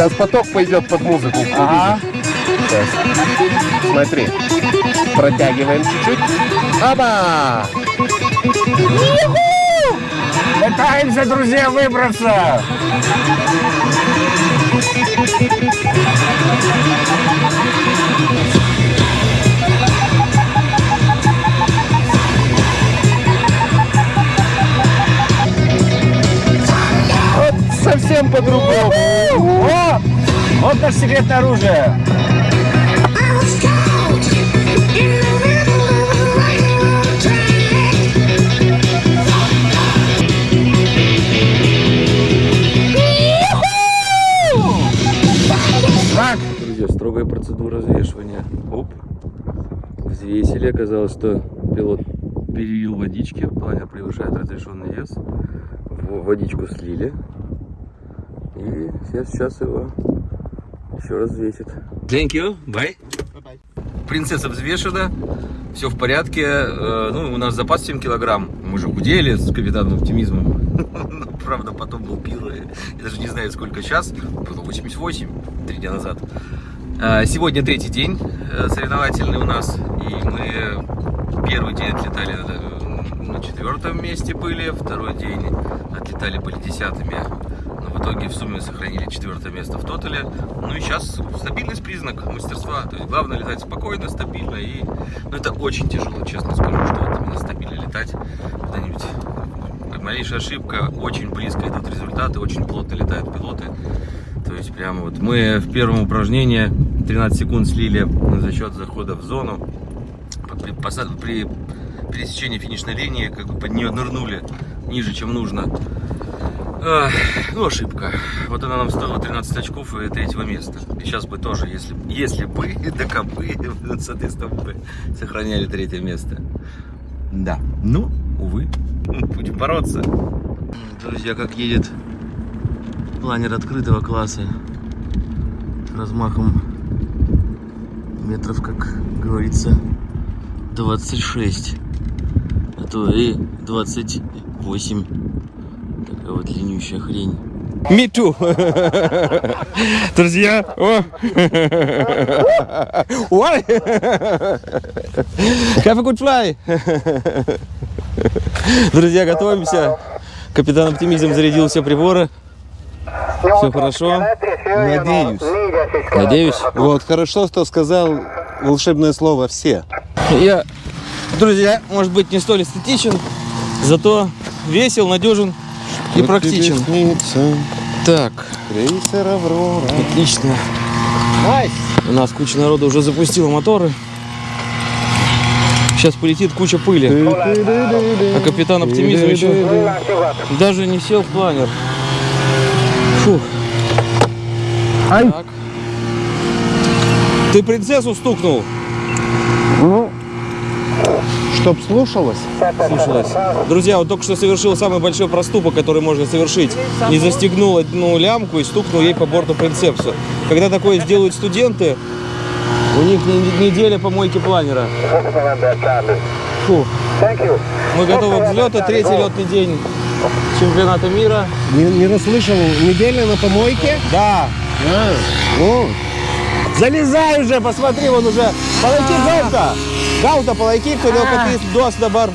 Сейчас поток пойдет под музыку. Ага. Сейчас. Смотри. Протягиваем чуть-чуть. Аба! Пытаемся, друзья, выбраться. Вот совсем по-другому. О! Вот наше секретное оружие. Так, Друзья, строгая процедура взвешивания. Оп. Взвесили. Оказалось, что пилот перелил водички. Планер превышает разрешенный вес. Водичку слили. И сейчас, сейчас его еще раз взвесит. Thank you. Bye. Принцесса взвешена. Все в порядке. Э, Ну, у нас запас 7 килограмм. Мы же худели с капитаном оптимизмом. Правда, потом был пир. и Я даже не знаю, сколько сейчас. Было 88, три дня назад. А, Сегодня третий день э, соревновательный у нас. И мы первый день отлетали э, на четвертом месте были. Второй день отлетали были десятыми. Но в итоге в сумме сохранили четвертое место в тотале. Ну и сейчас стабильность признак мастерства. То есть главное летать спокойно, стабильно. И ну, это очень тяжело, честно скажу, что вот именно стабильно летать. Куда-нибудь малейшая ошибка, очень близко идут результаты, очень плотно летают пилоты. То есть прямо вот мы в первом упражнении 13 секунд слили за счет захода в зону. При, при пересечении финишной линии как бы под нее нырнули ниже, чем нужно. Ах, ну, ошибка. Вот она нам стоила 13 очков и третьего места. И сейчас бы тоже, если, если бы, как бы, соответственно, бы сохраняли третье место. Да, ну, увы, будем бороться. Друзья, как едет планер открытого класса размахом метров, как говорится, 26, а то и 28. Такая вот длиннющая хрень. Me too. Друзья, о! Why? Have a good fly. Друзья, готовимся. Капитан Оптимизм зарядил все приборы. Все хорошо. Надеюсь. Надеюсь. Вот, хорошо, что сказал волшебное слово «все». Я, друзья, может быть, не столь эстетичен, зато весел, надежен и практичен. Так, Крейсер «Аврора». отлично. У нас куча народу уже запустила моторы. Сейчас полетит куча пыли. А капитан оптимизм еще даже не сел в планер. Фух. Так. Ты стукнул? Чтоб слушалось. Слушалось. Друзья, вот только что совершил самый большой проступок, который можно совершить. Не застегнул одну лямку и стукнул ей по борту принцепсу. Когда такое сделают студенты, у них не- неделя помойки планера. Фу. Мы готовы к взлету. Третий летный день чемпионата мира. Не, не расслышал. Неделя на помойке? Да. О, Залезай уже, посмотри, вон уже. Полайки Гаута. Гаута, полайки, кто катись дос добар.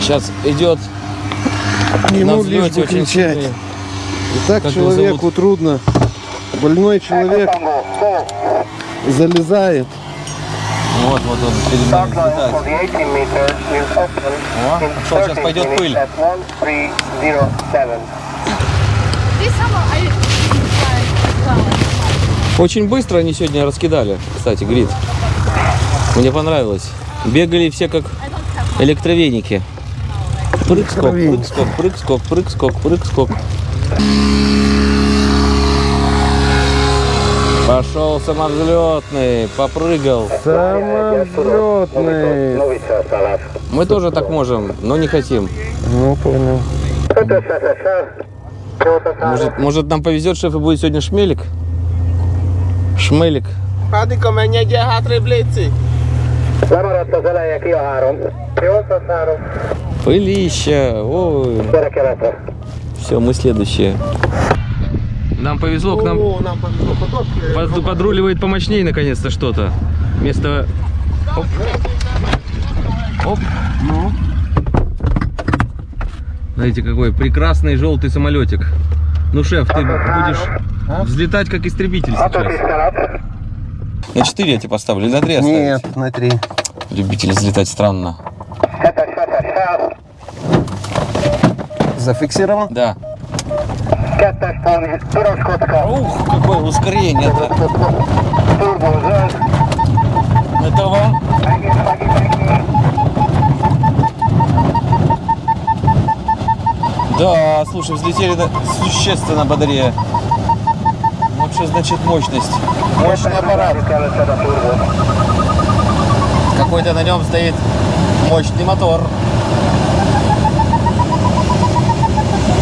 Сейчас идет ему на лишь бы кричать. И так человеку трудно. Больной человек залезает. Вот, вот он перед нами взлетает. О, что, сейчас пойдет пыль. Очень быстро они сегодня раскидали, кстати, грид. Мне понравилось. Бегали все как электровеники. Прыг-скок, прыг-скок, прыг-скок, прыг-скок, прыг-скок. Пошел самовзлетный, попрыгал. Самовзлетный. Мы тоже так можем, но не хотим. Ну, понял. Может, может нам повезет, шеф, и будет сегодня шмелик? Шмелик. Addig, menj egyel hátrébb, Léci! Lemaradt az eleje, ki a három. 803, Пылища. Ой. Все, мы следующие. Нам повезло, к нам О, нам повезло. Поток. э, под- подруливает помощнее наконец-то что-то. Вместо... Оп. Оп. Ну. Знаете, какой прекрасный желтый самолетик. Ну, шеф, ты будешь взлетать как истребитель сейчас. На 4 я тебе поставлю или на 3 Нет, на три. Любитель взлетать странно. Зафиксировал? Да. Ух, какое ускорение-то. Это вам Да, слушай, взлетели существенно бодрее. Вообще, значит, мощность. Мощный аппарат. Какой-то на нем стоит мощный мотор.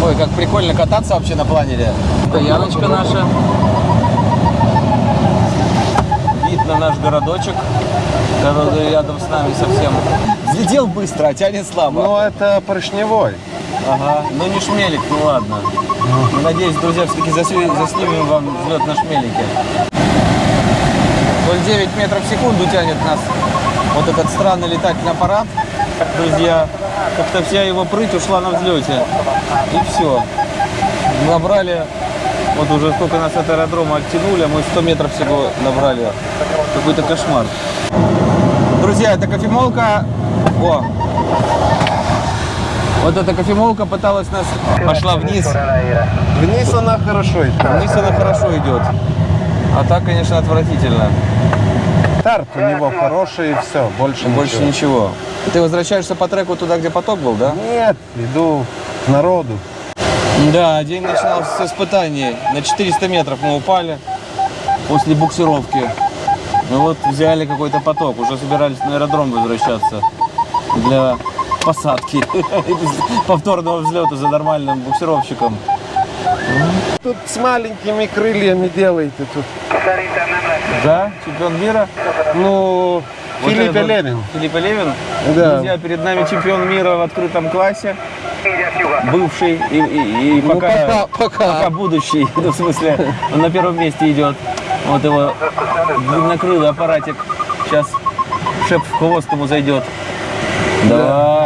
Ой, как прикольно кататься вообще на планере. Стояночка наша. Вид на наш городочек, который рядом с нами совсем. Взлетел быстро, а тянет слабо. Ну, это поршневой. Ага, ну не шмелик, ну ладно. Ну, Надеюсь, друзья, все-таки заснимем вам взлет на шмелике. 0,9 метров в секунду тянет нас вот этот странный летательный аппарат. Друзья, как-то вся его прыть ушла на взлете. И все. Набрали, вот уже сколько нас от аэродрома оттянули, а мы 100 метров всего набрали. Какой-то кошмар. Друзья, это кофемолка. О, вот эта кофемолка пыталась нас, пошла вниз. Вниз она хорошо идет. Вниз она хорошо идет. А так, конечно, отвратительно. Старт у него хороший и все. Больше, Больше ничего. ничего. Ты возвращаешься по треку туда, где поток был, да? Нет, иду к народу. Да, день начинался с испытаний. На 400 метров мы упали после буксировки. Ну вот взяли какой-то поток, уже собирались на аэродром возвращаться для посадки, повторного взлета за нормальным буксировщиком. Тут с маленькими крыльями делаете тут. Да, чемпион мира. Ну, Вот Филипп этот Левин. Филипп Левин. Да. Друзья, перед нами чемпион мира в открытом классе. Бывший и, и- и Ну, пока, пока, пока. пока будущий. Ну, в смысле, он на первом месте идет. Вот его длиннокрылый аппаратик. Сейчас шеп в хвост ему зайдет. Давай.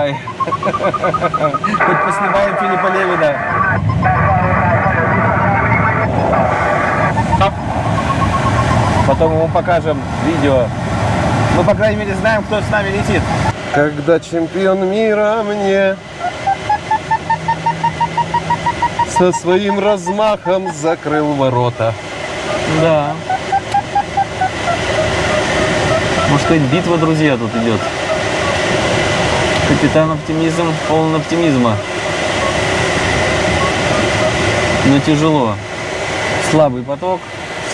Хоть поснимаем Филиппа Левина. Потом ему покажем видео. Мы, по крайней мере, знаем, кто с нами летит. Когда чемпион мира мне со своим размахом закрыл ворота. Да. Может, какая битва, друзья, тут идет. Капитан оптимизм, полон оптимизма. Но тяжело. Слабый поток.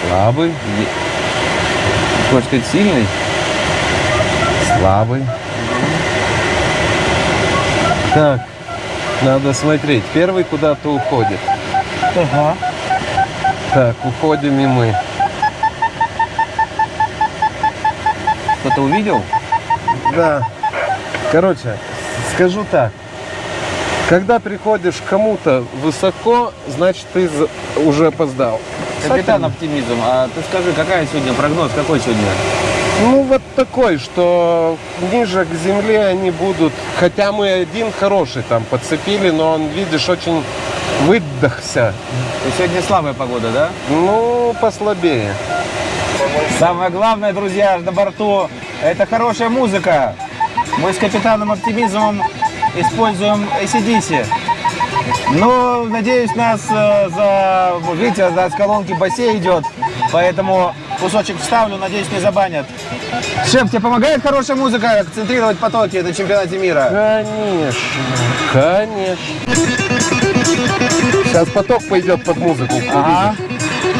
Слабый, Хочешь сказать, сильный? слабый. Так, надо смотреть. Первый куда-то уходит. Ага. Так, уходим и мы. Кто-то увидел? Да. Короче, скажу так. Когда приходишь к кому-то высоко, значит ты уже опоздал. Капитан оптимизм. А ты скажи, какая сегодня прогноз? Какой сегодня? Ну вот такой, что ниже к земле они будут. Хотя мы один хороший там подцепили, но он, видишь, очень выдохся. Есть Сегодня слабая погода, да? Ну, послабее. Самое главное, друзья, на борту это хорошая музыка. Мы с капитаном оптимизмом используем ACDC. Ну, надеюсь, нас э, за... вот Видите, за с колонки бассейн идет, поэтому кусочек вставлю, надеюсь, не забанят. Шеф, тебе помогает хорошая музыка концентрировать потоки на чемпионате мира? Конечно, конечно. Сейчас поток пойдет под музыку. Ага.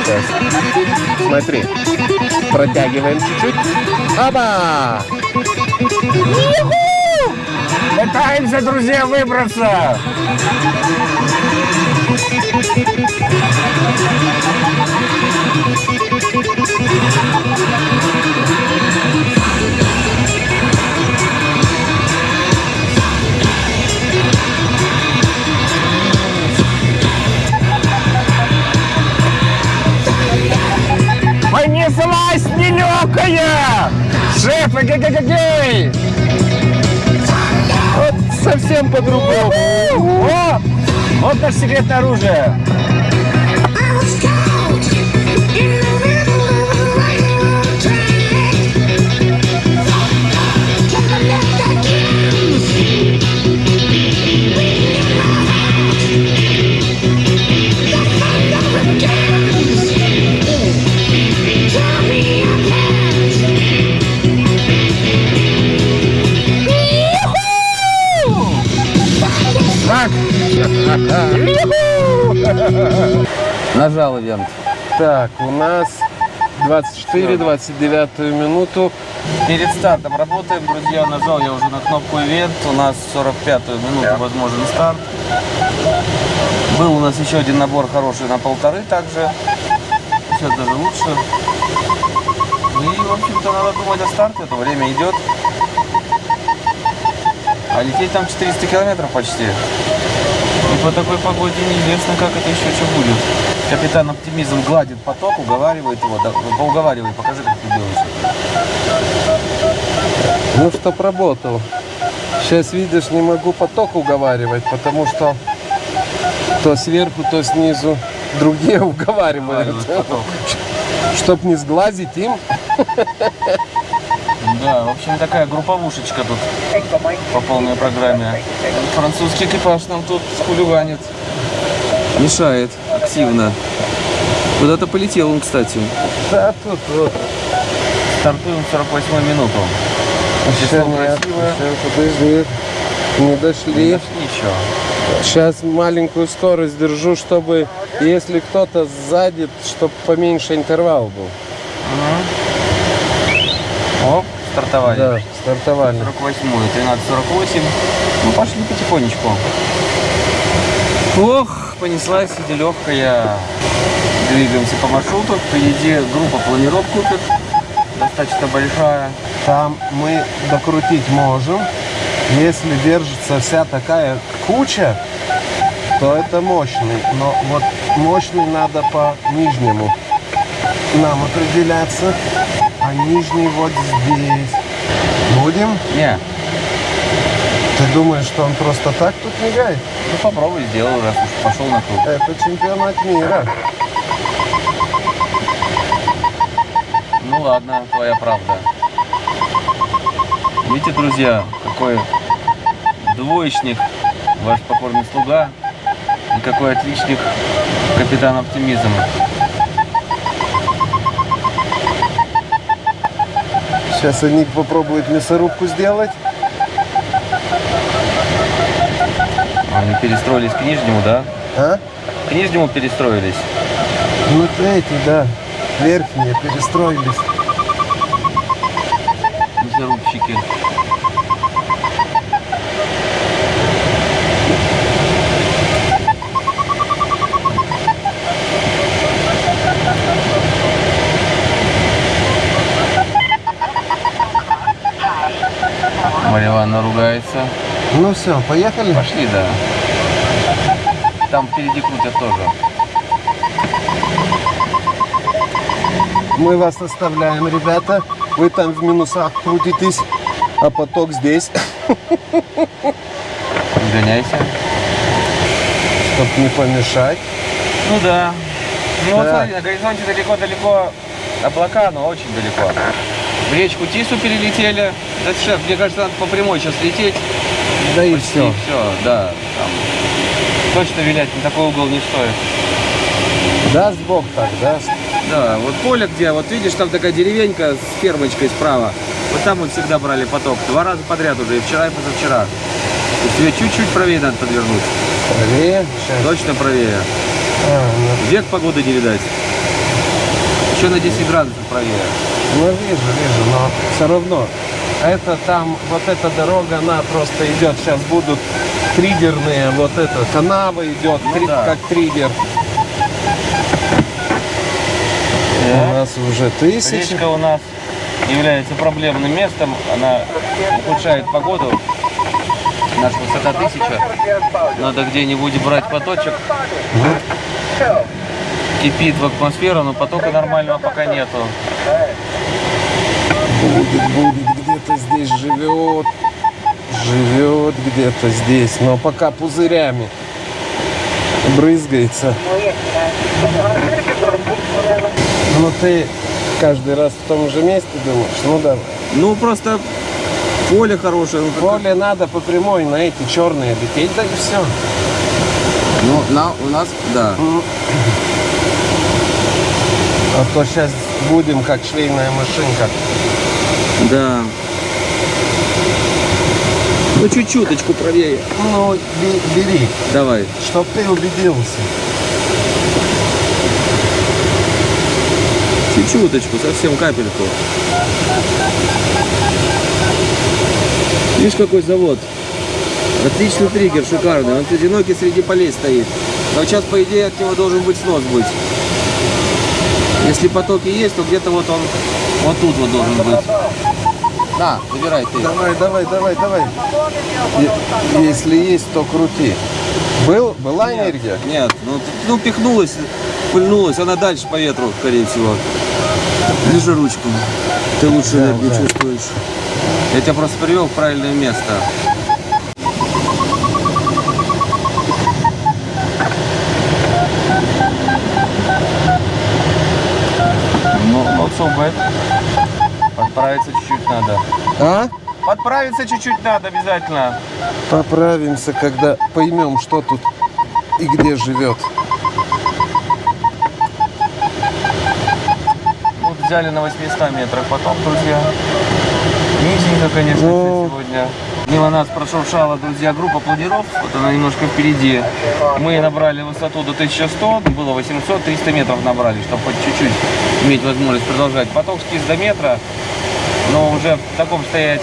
Сейчас. Смотри. Протягиваем чуть-чуть. Аба! Пытаемся, друзья, выбраться. Шеф, эгегегегей! Вот совсем по-другому. Вот наше секретное оружие. Нажал ивент. Так, у нас 24-29 минуту. Перед стартом работаем, друзья. Нажал я уже на кнопку ивент. У нас 45-ю минуту возможен старт. Был у нас еще один набор хороший на полторы также. Сейчас даже лучше. И, в общем-то, надо думать о старте. Это время идет. А лететь там 400 километров почти. По такой погоде неизвестно, как это еще что будет. Капитан Оптимизм гладит поток, уговаривает его. Да, поуговаривай, покажи, как ты делаешь. Ну, чтоб работал. Сейчас, видишь, не могу поток уговаривать, потому что то сверху, то снизу другие уговаривают. Уговаривают поток. Чтоб не сглазить им. Да, в общем, такая групповушечка тут по полной программе. Французский экипаж нам тут хулиганит. Мешает активно. Куда-то полетел он, кстати. Да, тут вот. Стартуем в 48 минуту. Еще Число нет, красивое. еще, подожди. Не дошли. Ничего. Сейчас маленькую скорость держу, чтобы, если кто-то сзади, чтобы поменьше интервал был. Оп, стартовали. Да, стартовали. 48 13.48. Ну, пошли потихонечку. Ох, понеслась сидя легкая. Двигаемся по маршруту. Впереди группа планировок купит. Достаточно большая. Там мы докрутить можем. Если держится вся такая куча, то это мощный. Но вот мощный надо по нижнему нам определяться. Нижний вот здесь. Будем? Не, Ты думаешь, что он просто так тут мигает? ну попробуй сделай, раз уж пошел на круг. Это чемпионат мира. Ну ладно, твоя правда. Видите, друзья, какой двоечник ваш покорный слуга и какой отличник капитан оптимизм. Сейчас они попробуют мясорубку сделать. Они перестроились к нижнему, да? А? К нижнему перестроились. Ну эти, да, верхние перестроились. Мясорубщики. Марья Ивановна ругается. Ну все, поехали. Пошли, да. Там впереди крутят тоже. Мы вас оставляем, ребята. Вы там в минусах крутитесь, а поток здесь, Гоняйся. чтобы не помешать. Ну да. Ну вот Да. смотри, на горизонте далеко-далеко облака, но очень далеко. В речку Тису перелетели. Да, шеф, мне кажется, надо по прямой сейчас лететь. Да и все. все, да. Там точно вилять на такой угол не стоит. Даст Бог так, даст. Да, вот поле где, вот видишь, там такая деревенька с фермочкой справа. Вот там мы всегда брали поток. Два раза подряд уже, и вчера, и позавчера. Есть тебе чуть-чуть правее надо подвернуть. Правее. Сейчас. Точно правее. А, ну, Век погоды не видать. Еще на 10 градусов правее. Ну, вижу, вижу, но все равно. Это там, вот эта дорога, она просто идет. Сейчас будут триггерные, вот эта канава идет, Ну три- да. как триггер. У нас уже тысячи. Речка у нас является проблемным местом. Она ухудшает погоду. Наша высота 1000. Надо где-нибудь брать поточек. кипит в атмосферу, но потока нормального пока нету. Будет, будет, где-то здесь живет. Живет где-то здесь, но пока пузырями брызгается. Ну ты каждый раз в том же месте думаешь, ну давай. Ну, просто поле хорошее. Ну, как- Поле надо по прямой на эти черные лететь, да и все. ну, на, у нас, да. А то сейчас будем как швейная машинка. Да. Ну, чуть-чуточку правее. Ну, бе- бери, Давай. чтоб ты убедился. Чуть-чуточку, совсем капельку. Видишь, какой завод? Отличный триггер, шикарный. Он одинокий среди полей стоит. Но сейчас, по идее, от него должен быть снос быть. Если потоки есть, то где-то вот он, вот тут вот должен быть. На, забирай ты. Давай, давай, давай, давай. Е- Если есть, то крути. Был, была энергия? Нет, ну, ну пихнулась, пыльнулась, она дальше по ветру, скорее всего. Держи ручку. Ты лучше Да, энергию да. чувствуешь. Я тебя просто привел в правильное место. Bad. Подправиться чуть-чуть надо. А? Подправиться чуть-чуть надо обязательно. Поправимся, когда поймем, что тут и где живет. Вот взяли на 800 метрах потом, друзья. Низенько, конечно, Ну. сегодня. Мимо нас прошуршала, друзья, группа планиров. Вот она немножко впереди. Мы набрали высоту до 1100, было 800, 300 метров набрали, чтобы хоть чуть-чуть иметь возможность продолжать. Поток скис до метра, но уже в таком стоять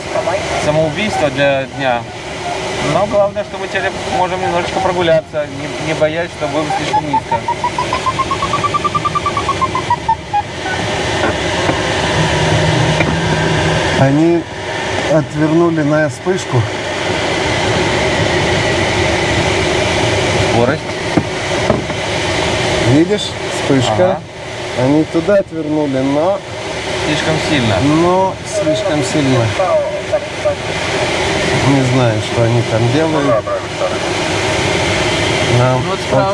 самоубийство для дня. Но главное, что мы теперь можем немножечко прогуляться, не, не боясь, что будем слишком низко. Они отвернули на вспышку. Скорость. Видишь, вспышка. Ага. Они туда отвернули, но, Слишком сильно. но слишком сильно. Не знаю, что они там делают. Нам Ну, вот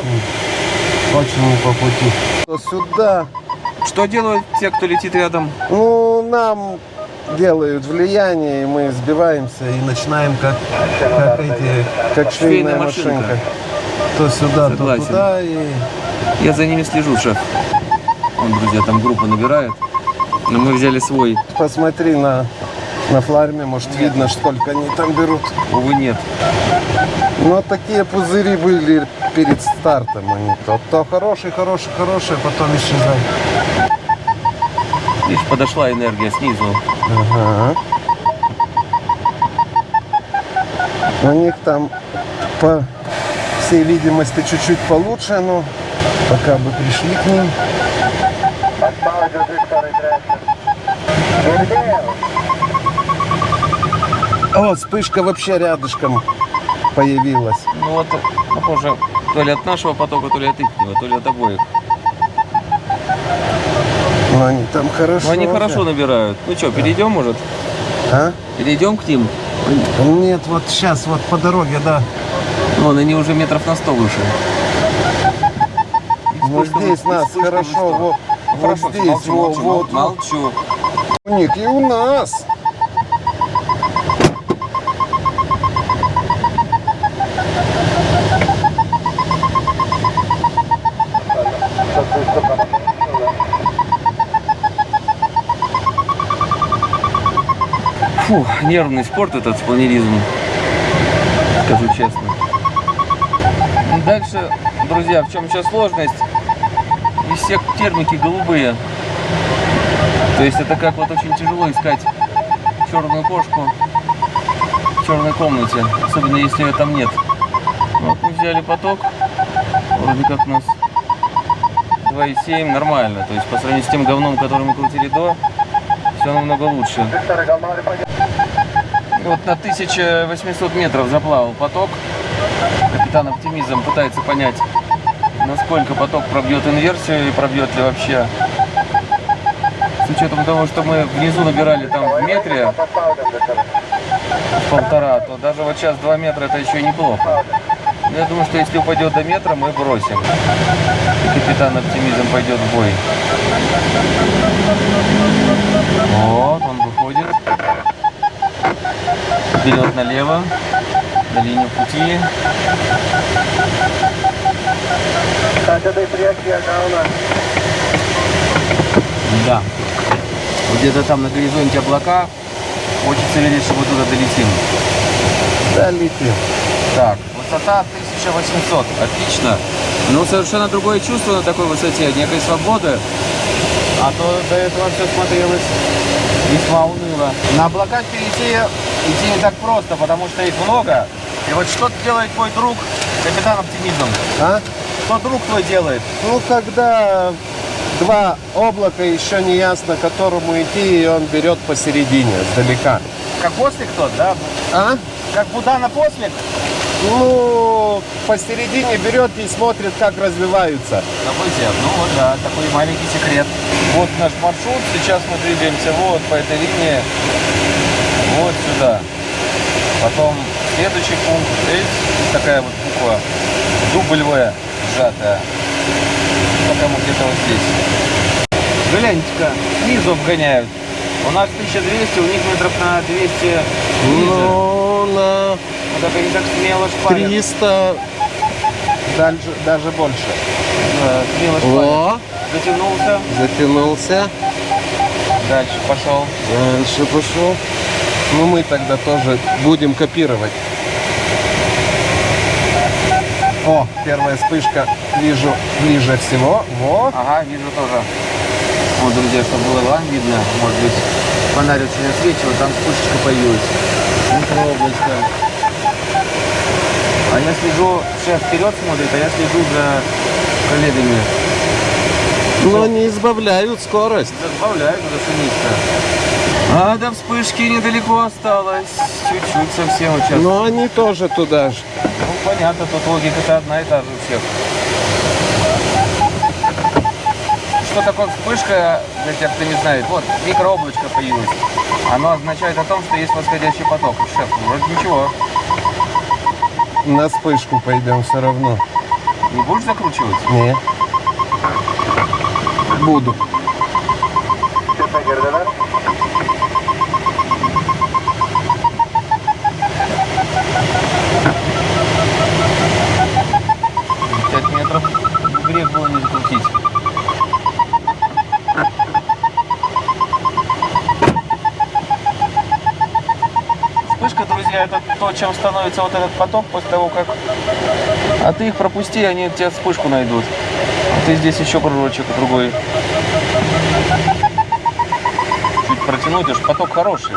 очень, очень не по пути. Сюда. Что делают те, кто летит рядом? Ну, нам делают влияние, и мы сбиваемся и начинаем как, как эти, как швейная Швейная машинка. машинка. То сюда, Согласен. то туда. И... Я за ними слежу, шеф. Он, друзья, там группа набирает. Но мы взяли свой. Посмотри на, на фларме, может видно, сколько они там берут. Увы, нет. Но такие пузыри были перед стартом. Они то, то хороший, хороший, хороший, а потом исчезают. Видишь, подошла энергия снизу. Ага. У них там по всей видимости чуть-чуть получше, но пока бы пришли к ним. О, вспышка вообще рядышком появилась. Ну вот, похоже, то ли от нашего потока, то ли от их, то ли от обоих. Но они там хорошо. Но они вообще. хорошо набирают. Ну что, перейдем, может? А? Перейдем к ним? Нет, вот сейчас, вот по дороге, да. Вон, они уже метров на 100 выше. Вот здесь нас хорошо, вот, вот здесь, вот, вот. молчу. У них и у нас. Фу, нервный спорт этот планеризм, скажу честно. Ну, Дальше, друзья, в чем сейчас сложность? И все термики голубые. То есть это как вот очень тяжело искать черную кошку в черной комнате, особенно если ее там нет. Вот мы взяли поток, вроде как у нас 2,7, нормально. То есть по сравнению с тем говном, который мы крутили до, все намного лучше. Вот на 1800 метров заплавал поток. Капитан Оптимизм пытается понять, насколько поток пробьет инверсию и пробьет ли вообще. С учетом того, что мы внизу набирали там в метре полтора, то даже вот сейчас 2 метра это еще неплохо. Я думаю, что если упадет до метра, мы бросим. И капитан оптимизм пойдет в бой. Вот, Вперед налево. На линию пути. Да. Вот где-то там на горизонте облака. Хочется верить, что мы туда долетим. Да, летим. Так, высота 1800. Отлично. Ну, совершенно другое чувство на такой высоте. Некой свободы. А то до этого все смотрелось весьма уныло. На облаках перейти идти не так просто, потому что их много. И вот что делает твой друг, капитан оптимизм? А? Что друг твой делает? Ну, когда два облака, еще не ясно, к которому идти, и он берет посередине, сдалека. Как ослик тот, да? А? Как Будана ослик? Ну, посередине берет и смотрит, как развиваются. События. Ну вот, да, такой маленький секрет. Вот наш маршрут. Сейчас мы двигаемся вот по этой линии. Вот сюда. Потом следующий пункт. Здесь такая вот буква дубль В сжатая. Пока мы где-то вот здесь. Гляньте-ка, снизу обгоняют. У нас 1200, у них метров на 200 ниже. Ну, на Вот это они так смело шпарят. 300, дальше, даже больше. Да, смело шпарят. О, Затянулся, затянулся. дальше пошел. Дальше пошел. Ну, мы тогда тоже будем копировать. О, первая вспышка вижу ближе всего. Вот. Ага, вижу тоже. Вот, друзья, чтобы было видно, может быть, фонарь очень освечивал, там вспышечка появилась. Микрооблачко. А я слежу, шеф вперед смотрит, а я слежу за коллегами. Но они избавляют скорость. Добавляют уже низко. А до вспышки недалеко осталось. Чуть-чуть совсем сейчас. Но они тоже туда же. Ну, понятно, тут логика-то одна и та же у всех. Что такое вспышка, для тех, кто не знает? Вот, микрооблачко появилось. Оно означает о том, что есть восходящий поток. Шеф, вроде ничего. На вспышку пойдем все равно. Не будешь закручивать? Не. Буду. Пять метров. Грех не закрутить. Вспышка, друзья, это то, чем становится вот этот поток после того, как... А ты их пропусти, они тебе вспышку найдут. Ты здесь еще кружочек другой. Чуть протянуть, уж поток хороший.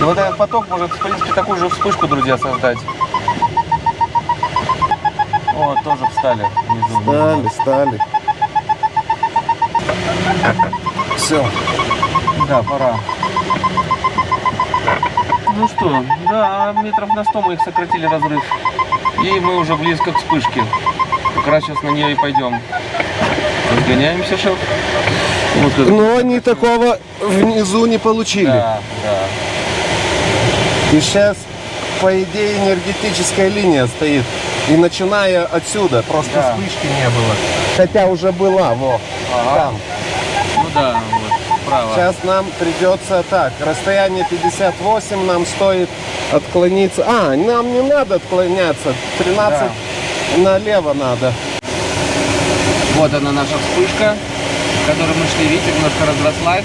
И вот этот поток может, в принципе, такую же вспышку, друзья, создать. Вот, тоже встали внизу. Стали, стали. Все. Да, пора. Ну что, да, метров на 100 мы их сократили разрыв. И мы уже близко к вспышке. Как раз сейчас на нее и пойдем. Разгоняемся, шеф. Вот Но они такого внизу не получили. Да, да. И сейчас, по идее, энергетическая линия стоит. И начиная отсюда, просто Да. вспышки не было. Хотя уже была, во, Ага. там. Ну да, вот, справа. Сейчас нам придется так, расстояние 58 нам стоит отклониться. А, нам не надо отклоняться, 13 налево надо. Вот она наша вспышка, к которой мы шли. Видите, немножко разрослась.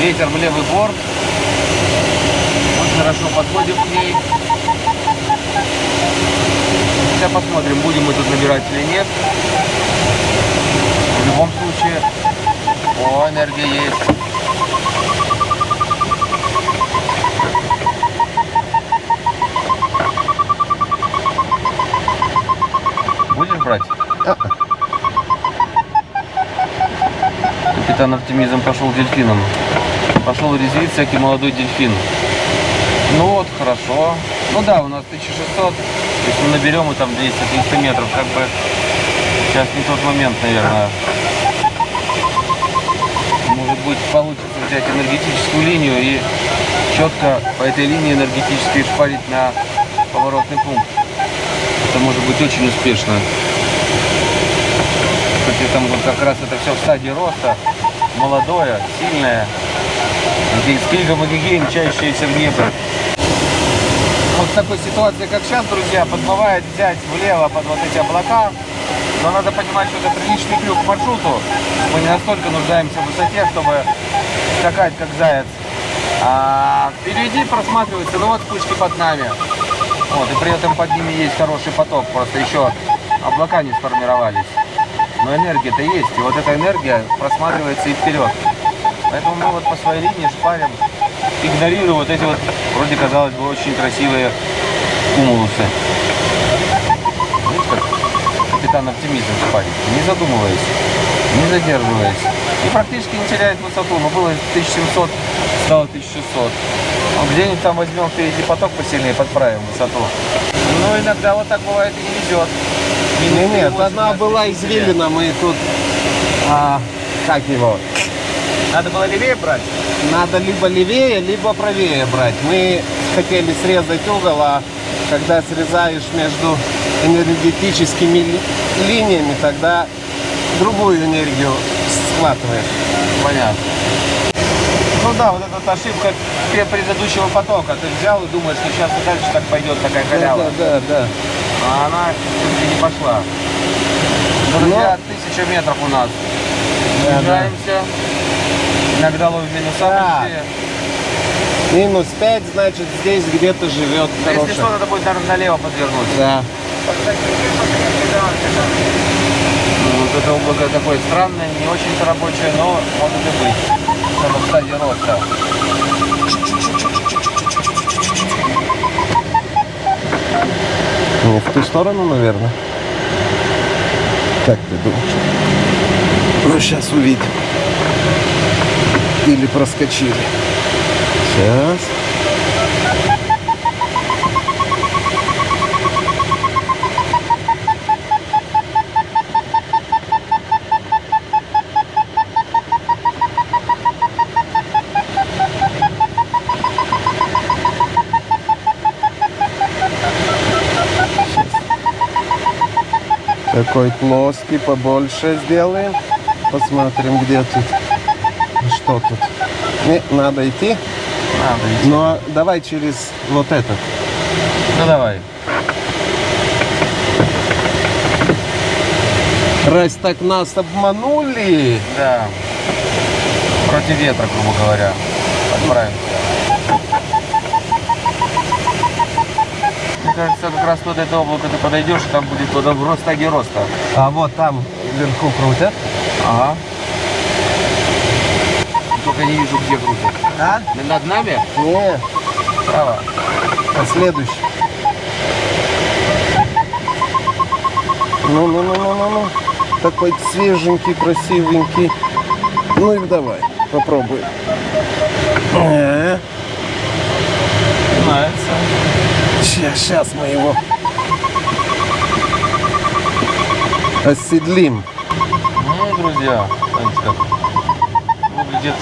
Ветер в левый борт. Мы хорошо подходим к ней. Сейчас посмотрим, будем мы тут набирать или нет. В любом случае, о, энергия есть. Брать? Капитан Оптимизм пошел дельфином. Пошел резвиться, всякий молодой дельфин. Ну вот, хорошо. Ну да, у нас 1600. Если мы наберем и там 200-300 метров, как бы Сейчас не тот момент, наверное. Может быть, получится взять энергетическую линию и четко по этой линии энергетической шпарить на поворотный пункт. Это может быть очень успешно. Кстати, там вот как раз это все в стадии роста. Молодое, сильное. Здесь Кильгом и Гигейн, мчащиеся в небо. Вот в такой ситуации, как сейчас, друзья, подмывает взять влево под вот эти облака. Но надо понимать, что это приличный крюк к маршруту. Мы не настолько нуждаемся в высоте, чтобы скакать как заяц. А впереди просматривается, ну вот вспышки под нами. Вот, и при этом под ними есть хороший поток, просто еще облака не сформировались. Но энергия-то есть, и вот эта энергия просматривается и вперед. Поэтому мы вот по своей линии шпарим, игнорируя вот эти вот, вроде казалось бы, очень красивые кумулусы. Видите, как капитан оптимизм шпарит, не задумываясь, не задерживаясь. И практически не теряет высоту. Но было 1700, стало 1600. Ну, где-нибудь там возьмем впереди поток посильнее, подправим высоту. Ну, иногда вот так бывает и не везет. Не, нет, 3,8 она на была 34. извилина, мы тут, а, как его, Надо было левее брать? надо либо левее, либо правее брать. Мы хотели срезать угол, а когда срезаешь между энергетическими ли- линиями, тогда другую энергию схватываешь. Понятно. Ну да, вот эта вот ошибка пре- предыдущего потока. Ты взял и думаешь, что сейчас и дальше так пойдет такая халява. Да, да, да. А она все-таки не пошла. Друзья, тысяча метров у нас. Да, да. Снижаемся. Иногда ловим минуса Да. Минус 5, значит, здесь где-то живет Да, Если что, надо будет, наверное, налево подвернуть. Да. Ну, Вот это облако такое странное, не очень-то рабочее, но может и быть. Это в стадии роста. Не в ту сторону, наверное. Как ты думаешь? Ну, сейчас увидим. Или проскочили. Сейчас. Такой плоский, побольше сделаем. Посмотрим, где тут. Что тут? Не, надо идти. Надо идти. Но давай через вот этот. Ну давай. Раз так нас обманули. Да. Против ветра, грубо говоря. Отправимся. Кажется, как раз под это облако ты подойдешь, и там будет туда в ростаге роста. А вот там вверху крутят. Ага. Только не вижу, где крутят. А? Над нами? Не, Право. а следующий. Ну, ну, ну, ну, ну, ну. Такой свеженький, красивенький. Ну и давай, попробуем. Э, Нравится. Сейчас, сейчас мы его оседлим. Ну, друзья, смотрите как выглядит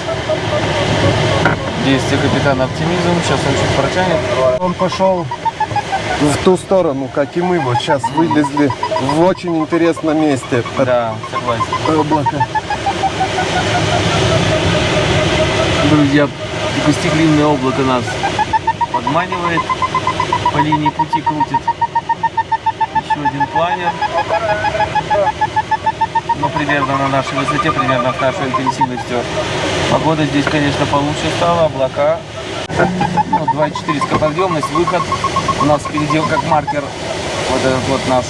действие капитана оптимизм. Сейчас он чуть протянет. Он пошел в ту сторону, как и мы вот сейчас вылезли в очень интересном месте Да, согласен. облако. Друзья, гостеклинное облако нас подманивает, по линии пути крутит. Еще один планер. Но примерно на нашей высоте, примерно с нашей интенсивностью. Погода здесь, конечно, получше стала, облака. Ну, 2,4 скоподъемность, выход. У нас впереди как маркер вот этот вот наш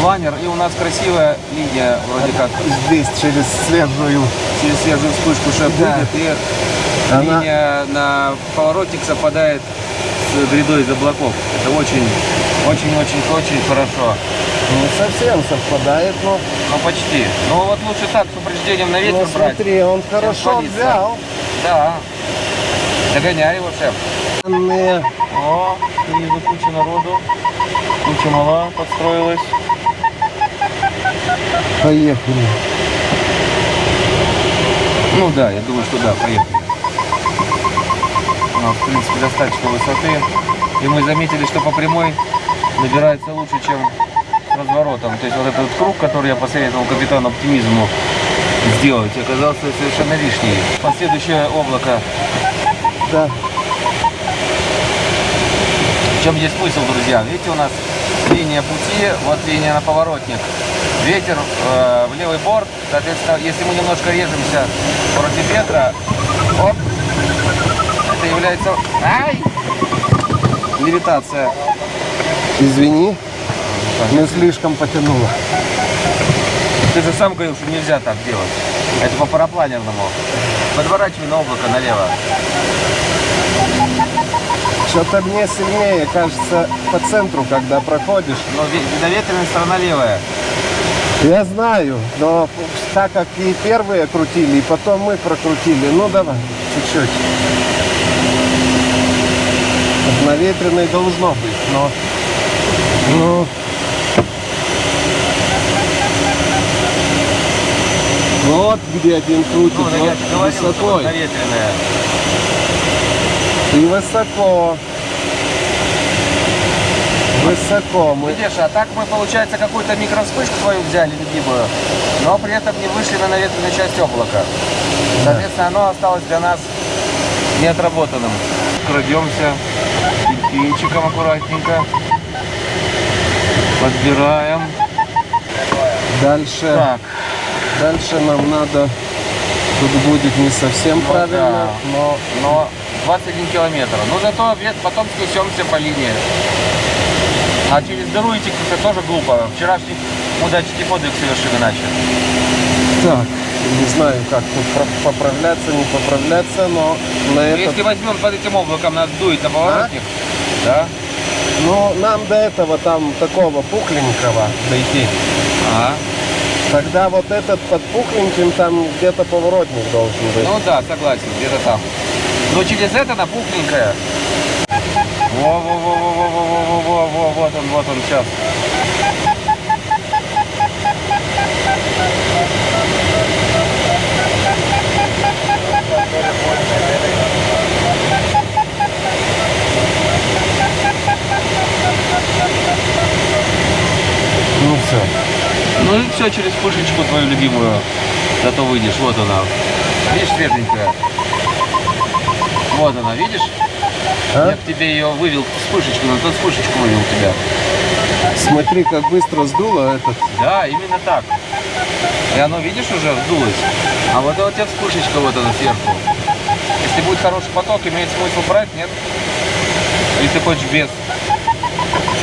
планер. И у нас красивая линия, вроде как Здесь через свежую. через свежую вспышку шеф Да. выйдет, и Она- линия на поворотник совпадает с грядой из облаков. Это очень, очень-очень очень хорошо. Не совсем совпадает, но Ну почти. Ну вот лучше так, с упреждением на ветер ну, брать. смотри, он хорошо садится. взял. Да. Догоняй его, шеф. Не, О, снизу куча народу. Куча мала подстроилась. Поехали. Ну да, я думаю, что да, поехали. Ну, в принципе, достаточно высоты. И мы заметили, что по прямой набирается лучше, чем разворотом. То есть вот этот круг, который я посоветовал капитану оптимизму сделать, оказался совершенно лишний. Последующее облако. Да. В чем здесь смысл, друзья? Видите, у нас линия пути, вот линия на поворотник. Ветер э, в левый борт, соответственно, если мы немножко режемся против ветра, оп, является... Ай! Левитация. Извини, не слишком потянуло. Ты же сам говорил, что нельзя так делать. Это по парапланерному. Подворачивай на облако налево. Что-то мне сильнее кажется по центру, когда проходишь. Но ве- наветренная сторона левая. Я знаю, но так как и первые крутили, и потом мы прокрутили, ну давай, чуть-чуть. Наветренной должно быть, но... Ну... Вот где один крутит, Ну, да вот что высоко. И высоко. Высоко мы. Видишь, а так мы, получается, какую-то микровспышку свою взяли любимую, но при этом не вышли на наветренную часть облака. Соответственно, оно осталось для нас неотработанным. Крадемся пинчиком аккуратненько. Подбираем. Дальше, Так, дальше нам надо. Тут будет не совсем ну правильно, да. но но 21 километр. Ну зато потом снесемся по линии. А через дыру идти это тоже глупо. Вчерашний удачный подвиг совершим иначе. так. Не знаю, как тут поправляться, не поправляться, но на этот Если возьмем под этим облаком, нас дует на поворотник, да? Ну, нам до этого там такого пухленького дойти. Ага. Тогда вот этот под пухленьким там где-то поворотник должен быть. Ну да, согласен, где-то там. Но через это на пухленькое. Во-во-во-во-во-во-во-во, вот он, вот он сейчас. Ну все. Ну и все через пушечку твою любимую. Зато выйдешь, вот она. Видишь, свеженькая. Вот она, видишь? А? Я к тебе ее вывел вспышечку, но тот вспышечку вывел тебя. Смотри, как быстро сдуло этот. Да, именно так. И оно, видишь, уже вздулось. А вот это у тебя вспышечка вот она сверху. Если будет хороший поток, имеет смысл брать, нет? Или ты хочешь без?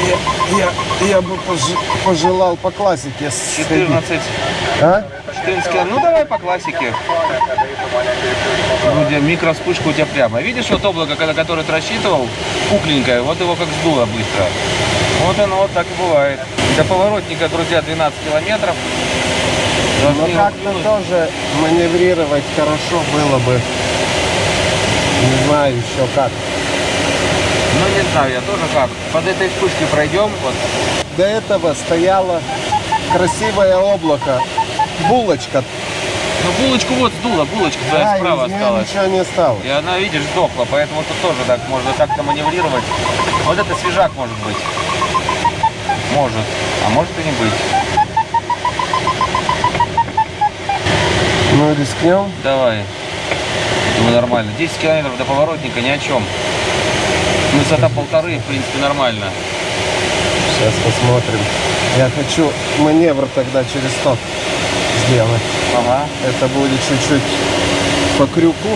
Я, я, я бы пож- пожелал по классике сходить. 14, А? 14 кило. Ну давай по классике. Ну, где микроспышка у тебя прямо. Видишь, вот облако, когда- которое ты рассчитывал, пухленькое, вот его как сдуло быстро. Вот оно вот так и бывает. До поворотника, друзья, 12 километров. Но Должны как-то тоже маневрировать хорошо было бы. Не знаю еще как. Не знаю, я тоже как. Под этой вспышкой пройдем, вот. До этого стояло красивое облако. Булочка. Ну, булочку вот сдуло, булочка Да, справа из осталась. ничего не осталось. И она, видишь, сдохла, поэтому тут тоже так можно так-то маневрировать. Вот это свежак может быть. Может. А может и не быть. Ну, рискнем. Давай. Думаю, нормально. 10 километров до поворотника ни о чем. Высота полторы, в принципе, нормально. Сейчас посмотрим. Я хочу маневр тогда через стоп сделать. Ага. Это будет чуть-чуть по крюку.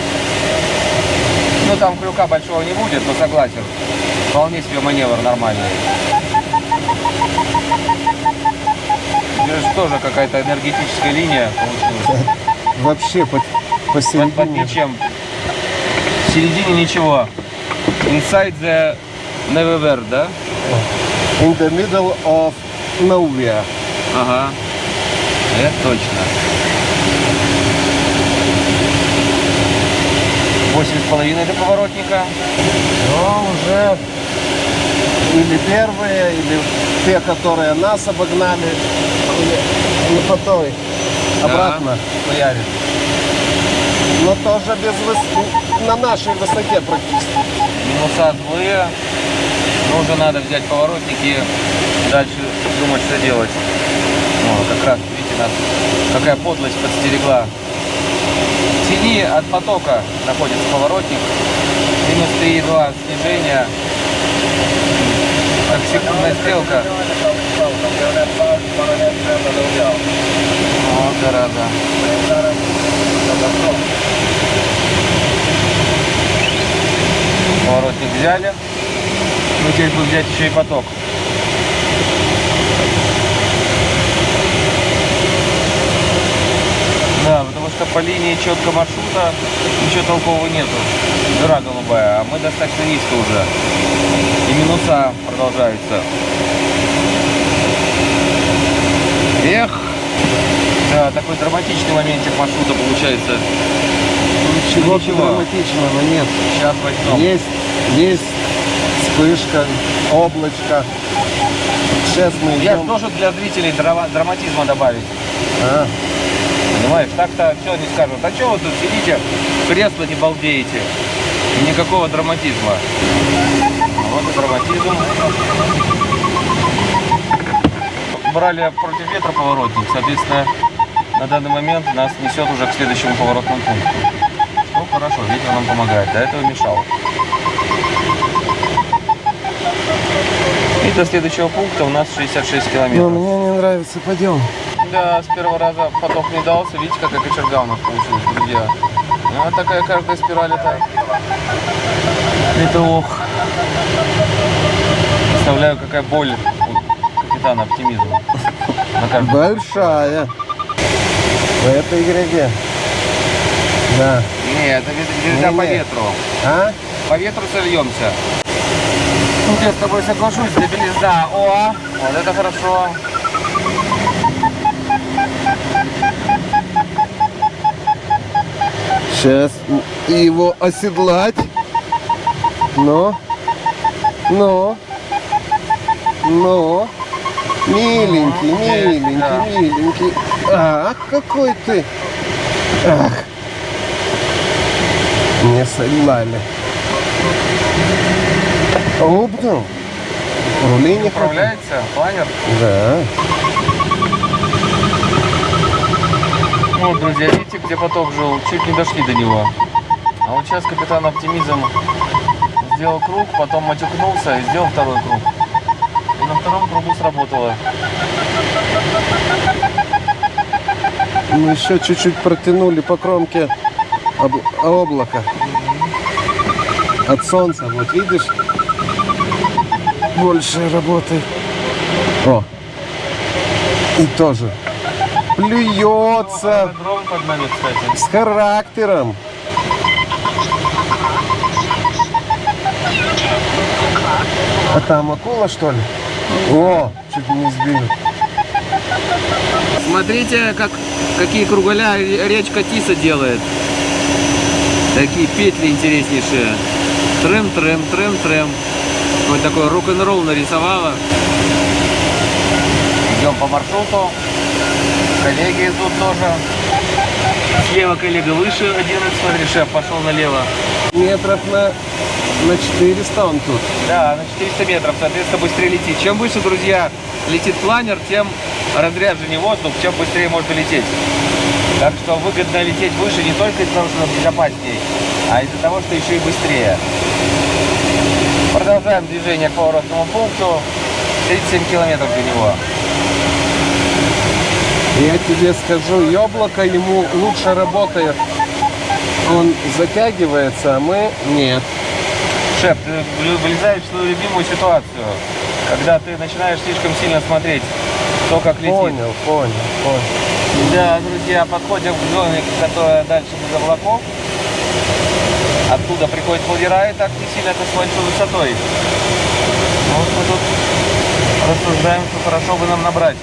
Ну, там крюка большого не будет, но согласен. Вполне себе маневр нормальный. Здесь тоже какая-то энергетическая линия получилась. Вообще по, Под, под посередине. ничем. В середине ничего. Inside the Never да? In the middle of nowhere. Ага. Это точно. Восемь с половиной до поворотника. Но уже или первые, или те, которые нас обогнали, или, или по той обратно хуярит. Но тоже без выс- на нашей высоте практически. Минуса злые. Но уже надо взять поворотник и дальше думать, что делать. О, как раз, видите, нас какая подлость подстерегла. В тени от потока находится поворотник. Минус 3,2 снижения. Как секундная стрелка. О, зараза. Поворотник взяли. Ну, теперь будем взять еще и поток. Да, потому что по линии четко маршрута ничего толкового нету. Дыра голубая, а мы достаточно низко уже. И минуса продолжаются. Эх! Да, такой драматичный моментик маршрута получается. Ничего, Ничего. драматичного нет. Сейчас возьмем. Есть, есть вспышка, облачко. Сейчас мы Я идем. должен для зрителей драма- драматизма добавить. А, Понимаешь, так-то все не скажут. А что вы тут сидите, кресло не балдеете? Никакого драматизма. Вот и драматизм. Брали против ветра поворотник, соответственно, на данный момент нас несет уже к следующему поворотному пункту. Ну хорошо, ветер нам помогает, до этого мешал. И до следующего пункта у нас 66 но километров. мне не нравится, пойдем. Да, с первого раза поток не дался. Видите, какая кочерга у нас получилась, друзья. Ну, Вот такая каждая спираль это... Это ох. Представляю, какая боль капитана оптимизма. Большая. В этой гряде. Да. Не, это вез- нельзя по Не-не. ветру. А? По ветру сольемся. Ну, я с тобой соглашусь, для белизна. О, вот это хорошо. Сейчас его оседлать. Но. Но. Но. Миленький, миленький, миленький. Ах, какой ты. Ах. Не соглали. Опнул. Рули не. Управляется планер. Да. Вот, друзья, видите, где поток жил? Чуть не дошли до него. А вот сейчас капитан Оптимизм сделал круг, потом матюкнулся и сделал второй круг. И на втором кругу сработало. Мы еще чуть-чуть протянули по кромке об- облака. От солнца, вот видишь? Больше работы. О! И тоже. Плюется с характером. А там акула, что ли? О, чуть не сбил. Смотрите, как, какие круголя речка Тиса делает. Такие петли интереснейшие. Трем, трем, трем, трем. Вот такой рок-н-ролл нарисовала. Идем по маршруту. Коллеги идут тоже. Слева коллега выше 11, смотри, шеф пошел налево. Метров на, на 400 он тут. Да, на 400 метров, соответственно, быстрее летит. Чем выше, друзья, летит планер, тем разряженнее воздух, чем быстрее можно лететь. Так что выгодно лететь выше не только из-за того, что безопаснее, а из-за того, что еще и быстрее. Продолжаем движение к поворотному пункту. 37 километров до него. Я тебе скажу, яблоко ему лучше работает. Он затягивается, а мы нет. Шеф, ты влезаешь в свою любимую ситуацию, когда ты начинаешь слишком сильно смотреть, кто как летит. Понял, понял, понял. Да, друзья, подходим к зоне, которая дальше без облаков. Оттуда приходит лагера и так не сильно это с большой высотой. Ну, Вот мы тут рассуждаем, что хорошо бы нам набрать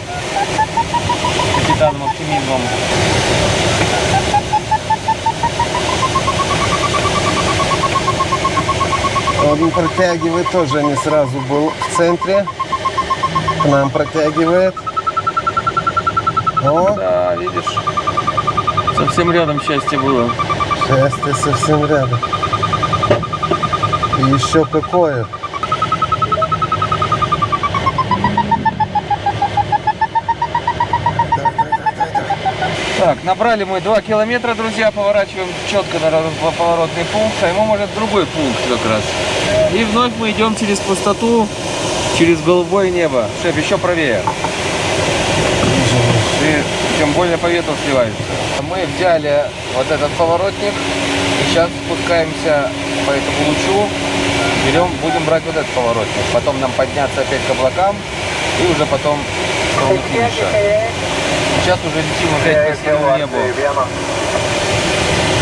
капитаном оптимизмом. Он протягивает тоже не сразу был в центре. К нам протягивает. О, Да, видишь, Совсем рядом счастье было. Счастье совсем рядом. И еще какое. Так, набрали мы 2 километра, друзья, поворачиваем четко на поворотный пункт, а ему может другой пункт как раз. И вновь мы идем через пустоту, через голубое небо. Шеф, еще правее. Ты тем более по ветру сливаешься. Мы взяли вот этот поворотник и сейчас спускаемся по этому лучу. Берем, будем брать вот этот поворотник. Потом нам подняться опять к облакам и уже потом сторону финиша. Сейчас уже летим опять по синему небу.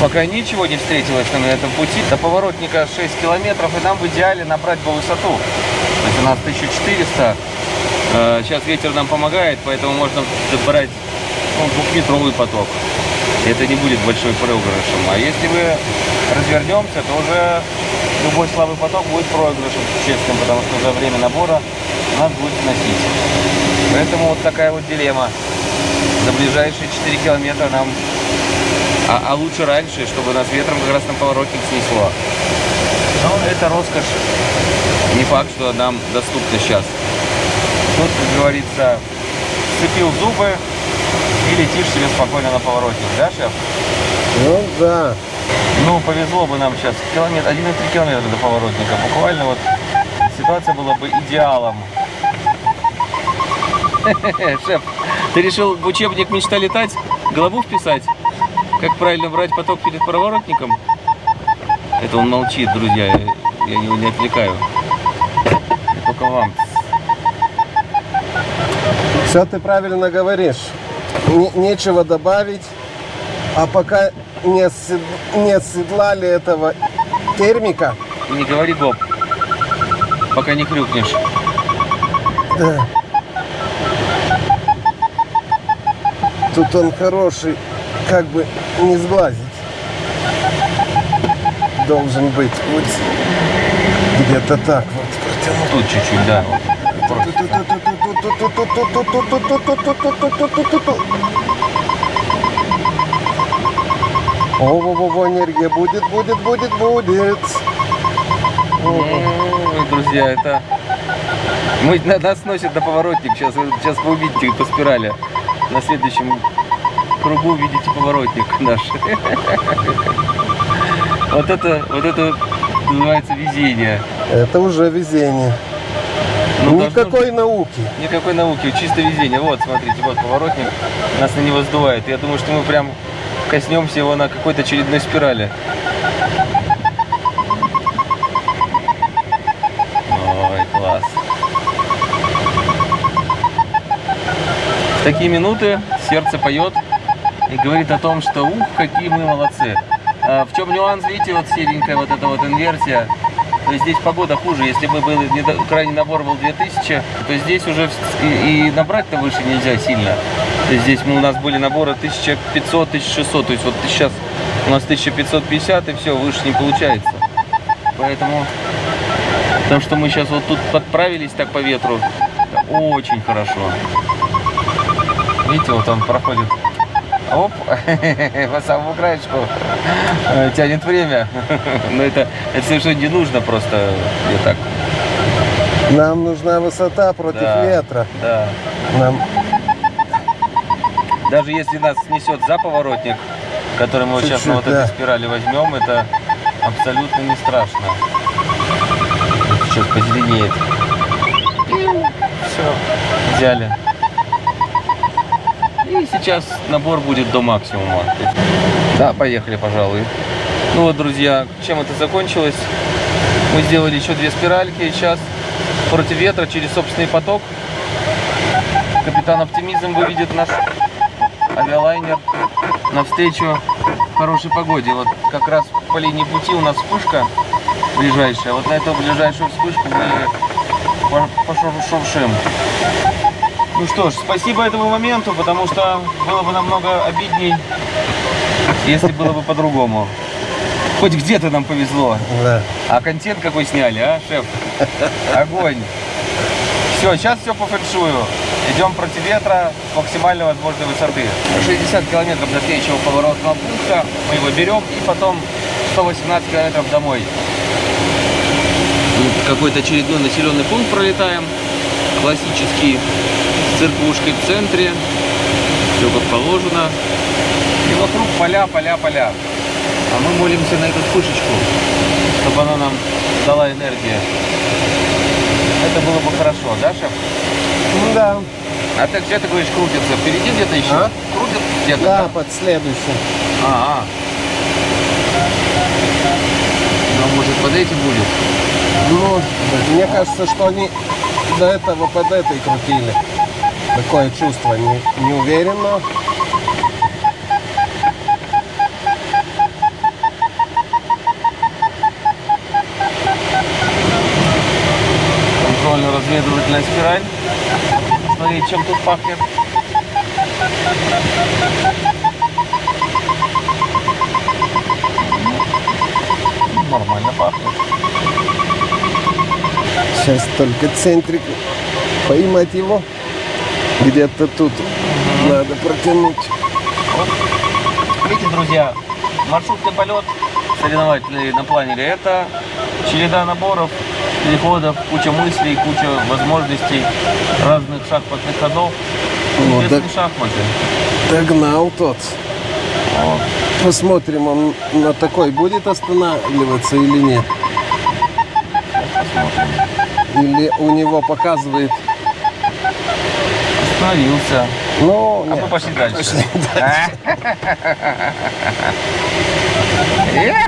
Пока ничего не встретилось на этом пути. До поворотника 6 километров, и нам в идеале набрать по высоту. То есть у нас 1400. Э, Сейчас ветер нам помогает, поэтому можно брать ну, двухметровый поток. Это не будет большой проигрышем. А если мы развернемся, то уже любой слабый поток будет проигрышем существенным, потому что за время набора нас будет сносить. Поэтому вот такая вот дилемма. За ближайшие 4 километра нам... А, а лучше раньше, чтобы нас ветром как раз на поворотник снесло. Но это роскошь. Не факт, что нам доступна сейчас. Тут, как говорится, сцепил зубы и летишь себе спокойно на поворотник, да, шеф? Ну да. Ну, повезло бы нам сейчас. Километр, 1,3 километра до поворотника. Буквально вот ситуация была бы идеалом. Шеф, ты решил в учебник «Мечта летать» голову вписать? Как правильно брать поток перед поворотником? Это он молчит, друзья. Я, его не отвлекаю. Я только вам. Все ты правильно говоришь. Не- нечего добавить. А пока не, осед- не оседлали этого термика, И не говори гоп, пока не хрюкнешь. да. Тут он хороший, как бы не сглазить. Должен быть вот где-то так вот. Тут чуть-чуть, да. О-во-во, энергия будет, будет, будет, будет. Ой, друзья, это... Мы, на- нас носит на поворотник. Сейчас, сейчас вы увидите по спирали. На следующем кругу увидите поворотник наш. Вот это, вот это называется везение. Это уже везение. Ну, должно Никакой науки. Никакой науки, чисто везение. Вот, смотрите, вот поворотник, нас на него сдувает. Я думаю, что мы прям коснемся его на какой-то очередной спирали. Ой, класс. В такие минуты сердце поет и говорит о том, что ух, какие мы молодцы. А в чем нюанс, видите, вот серенькая вот эта вот инверсия. То здесь погода хуже. Если бы был крайний набор был 2000, то здесь уже и, и набрать-то выше нельзя сильно. То есть здесь мы, у нас были наборы 1500-1600. То есть вот сейчас у нас 1550 и все, выше не получается. Поэтому то, что мы сейчас вот тут подправились так по ветру, очень хорошо. Видите, вот он проходит. Оп, по самому краешку тянет время. Но это, это совершенно не нужно просто. Я так. Нам нужна высота против Да. ветра. Да. Нам Даже если нас снесет за поворотник, который мы вот сейчас на вот Чуть-чуть, этой да. спирали возьмем, это абсолютно не страшно. Сейчас позеленеет. Все, взяли. Сейчас набор будет до максимума. Да, поехали, пожалуй. Ну вот, друзья, чем это закончилось? Мы сделали еще две спиральки, и сейчас против ветра через собственный поток капитан Оптимизм выведет наш авиалайнер навстречу хорошей погоде. Вот как раз по линии пути у нас вспышка ближайшая. Вот на эту ближайшую вспышку мы по- пошуршим. Ну что ж, спасибо этому моменту, потому что было бы намного обидней, если было бы по-другому. Хоть где-то нам повезло. да. А контент какой сняли, а, шеф? Огонь. Все, сейчас все по фэншую. Идем против ветра с максимально возможной высоты. 60 километров до следующего поворотного пункта. Мы его берем и потом 118 километров домой. Какой-то очередной населенный пункт пролетаем. Классический. Церквушкой в центре. Все как положено. И вокруг поля, поля, поля. А мы молимся на эту вспышечку, чтобы она нам дала энергию. Это было бы хорошо, да, шеф? Да, А ты где ты говоришь крутится? Впереди где-то еще? А? Крутит где-то? да, под следующим. А, а. Ну, может, под этим будет? Ну, мне кажется, что они до этого под этой крутили. Такое чувство не, не уверенно. Контрольно-разведывательная спираль. Смотри, чем тут пахнет. Нормально пахнет. Сейчас только центрик поймать его. Где-то тут надо протянуть. Видите, друзья, маршрутный полет соревновательный на планере это череда наборов, переходов, куча мыслей, куча возможностей, разных шахматных ходов. Вот, так- шахматы. Догнал тот. Вот. Посмотрим, он на такой будет останавливаться или нет. Или у него показывает. Остановился. Ну, А нет. мы пошли дальше. Пошли!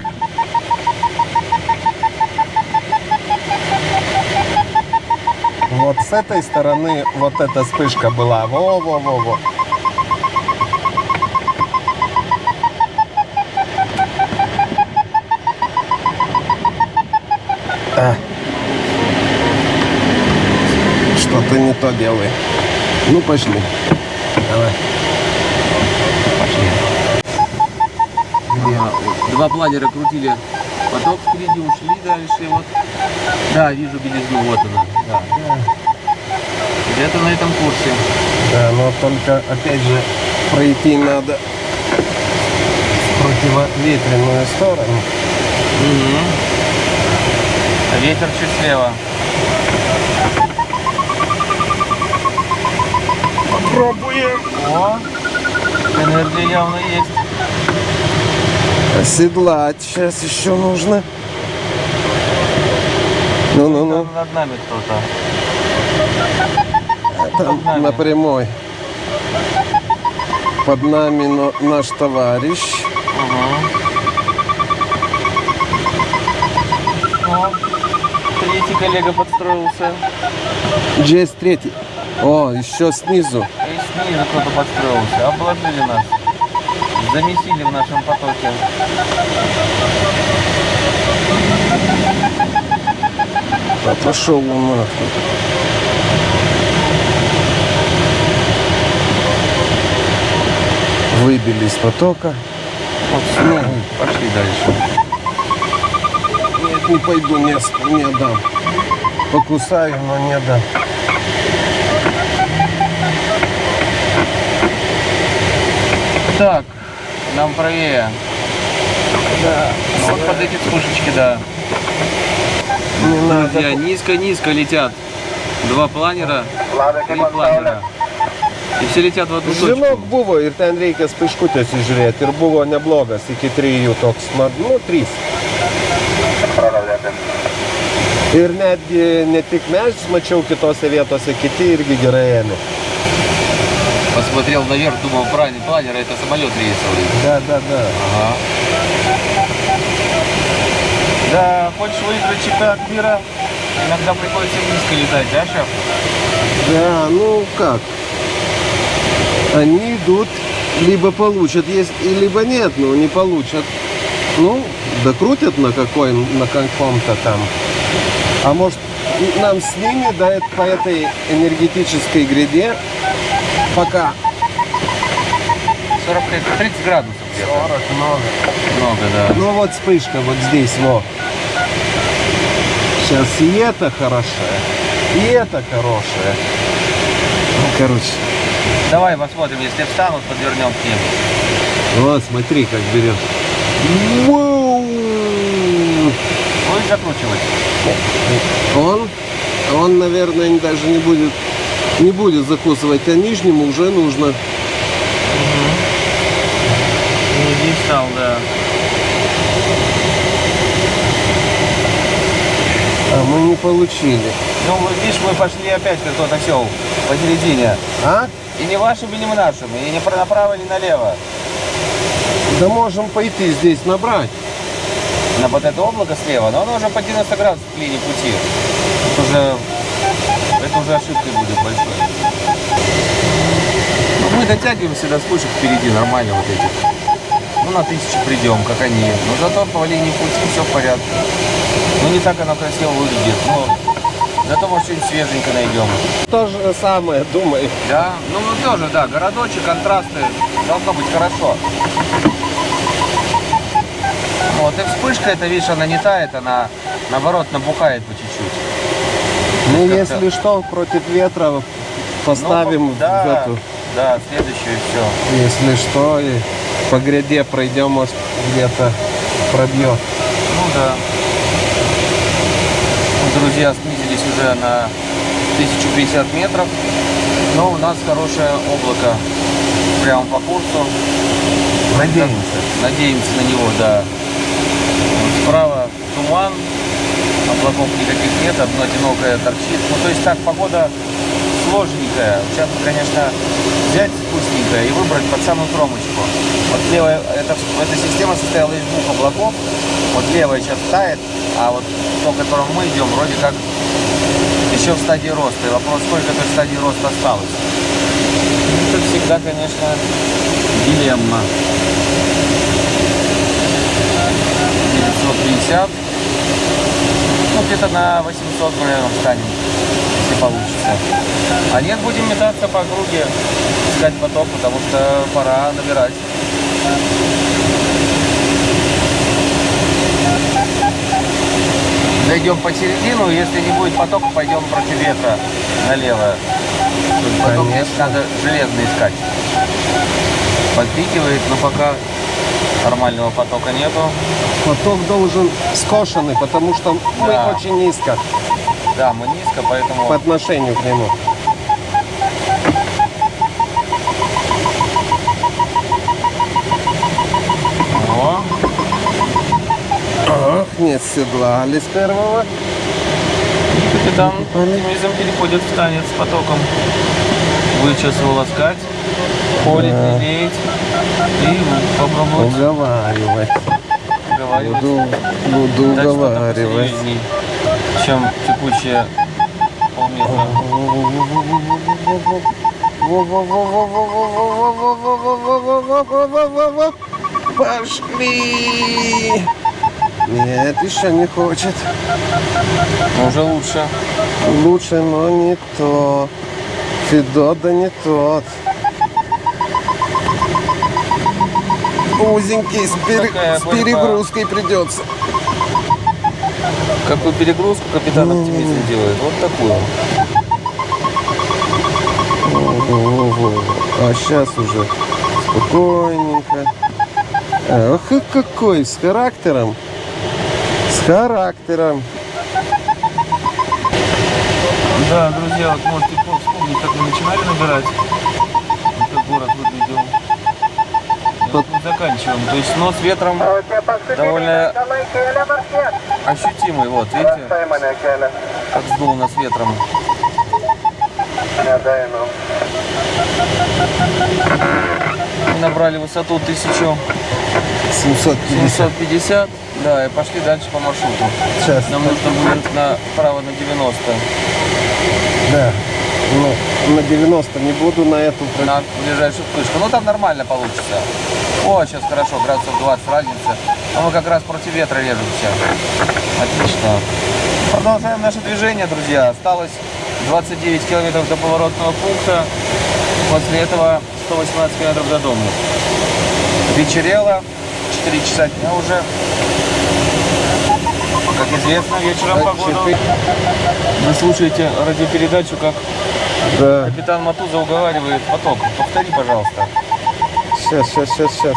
Вот с этой стороны вот эта вспышка была. Во-во-во-во. А. Что-то не то делай. Ну, пошли. Давай. Вот Два планера крутили поток впереди, ушли дальше. Вот. Да, вижу белизну, вот она. Да. Где-то на этом курсе. Да, но только, опять же, пройти надо в противоветренную сторону. А Ветер чуть слева. Пробуем. О, энергия явно есть. Оседлать сейчас еще нужно. Ну-ну-ну. Над нами кто-то. Там нами. на прямой. Под нами но- наш товарищ. О, третий коллега подстроился. Джейс третий. О, еще снизу. Снизу кто-то подстроился. Обложили нас. Замесили в нашем потоке. А пошел он нахуй. Выбили из потока. Вот все. Пошли дальше. Нет, не пойду, не, не отдам. Покусаю, но не отдам. Так, нам правее. Да. Вот под эти вспышечки, да. Не надо. Друзья, низко-низко летят. Два планера, три планера. И все летят в одну Žinok, точку. buvo ir ten reikia spaiškutės įžiūrėti ir buvo neblogas iki trijų toks, man, nu, trys. Ir netgi ne tik mes, mačiau kitose vietose, kiti irgi gerai ėmė. Посмотрел наверх, думал, правильный планер, это самолет рейсовый. Да, да, да. Ага. Да, хочешь выиграть чемпионат мира, иногда приходится низко летать, да, шеф? Да, ну как? Они идут, либо получат, есть, либо нет, ну не получат. Ну, докрутят на, какой, на каком-то там. А может, нам с ними до эт- по этой энергетической гряде пока 40, 30 градусов где-то. много. Много, да. Ну вот вспышка вот здесь, вот. Сейчас и это хорошая. И это хорошее. Ну, короче, Давай посмотрим, если встанут, подвернем к ним. вот смотри, как берет. Будешь закручивать? Он, он, наверное, даже не будет, не будет закусывать, а нижнему уже нужно. Не встал, да. А мы не получили. Ну, видишь, мы пошли опять как тот осел посередине. А? И не вашими, не нашими, и не направо, не налево. Да можем пойти здесь набрать. На вот это облако слева, но оно уже по 90 градусов к линии пути. Это уже, это уже ошибкой будет большой. Ну, мы дотягиваемся до спушек впереди, нормально вот этих. Ну, на тысячу придем, как они. Но зато по линии пути все в порядке. Ну, не так оно красиво выглядит, но зато, может, что-нибудь свеженько найдем. То же самое, думаю. Да, ну ну, тоже, да, городочек, контрасты, должно быть хорошо. Вот, и вспышка, это, видишь, она не тает, она, наоборот, набухает по чуть-чуть. Ну, если что, против ветра поставим Ну, да, в эту, да, следующую все. если что, и по гряде пройдем, может, где-то пробьет. Ну да. Ну, Друзья снизились уже на 1050 метров, но у нас хорошее облако прямо по курсу. Надеемся. Надеемся на него, да. Справа туман, облаков никаких нет, одно одинокое торчит. Ну, то есть так, погода сложненькая. Сейчас, конечно, взять вкусненькое и выбрать под самую кромочку. Вот левая, эта, эта система состояла из двух облаков. Вот левая сейчас тает, а вот то, к которому мы идем, вроде как еще в стадии роста. И вопрос, сколько этой стадии роста осталось. Это всегда, конечно, дилемма. 950. Ну, где-то на 800, наверное, встанем, если получится. А нет, будем метаться по округе, искать поток, потому что пора набирать. Зайдем по середину, если не будет потока, пойдем против ветра налево. Поток здесь надо железно искать. Подпикивает, но пока нормального потока нету. Поток должен скошенный, потому что мы Да. очень низко Да, мы низко, поэтому... по отношению к нему. О, Ах, не седлали с первого. капитан оптимизм переходит в танец с потоком. Будет сейчас холить, лелеять и попробовать Уговаривать. уговаривать. Буду, буду дать уговаривать. чем текущие полметра. Пошли! Нет, еще не хочет. Уже лучше. Лучше, но не то. Федот, да не тот. Узенький, с, Такая с перегрузкой придется. Какую перегрузку капитан оптимизм делает? Вот такую. Ого. А сейчас уже спокойненько. И какой, с характером. С характером. Да, друзья, вот можете вспомнить, как мы начинали набирать. Заканчиваем. То есть нос ветром довольно ощутимый. Вот, видите, как сдул нас ветром. Мы набрали высоту 1750, 750. да, и пошли дальше по маршруту. Сейчас. Нам нужно будет направо на 90, Да. Ну, на 90 не буду, на эту на ближайшую вспышку. Ну, там нормально получится. О, сейчас хорошо, градусов 20 разница. Но мы как раз против ветра режемся. Отлично. Продолжаем наше движение, друзья. Осталось 29 километров до поворотного пункта. После этого 118 километров до дома. Вечерело, 4 часа дня уже. Как Известно вечером погоду. четыре. Вы слушаете радиопередачу, как Да. капитан Матуза уговаривает поток. Повтори, пожалуйста. Сейчас, сейчас, сейчас, сейчас.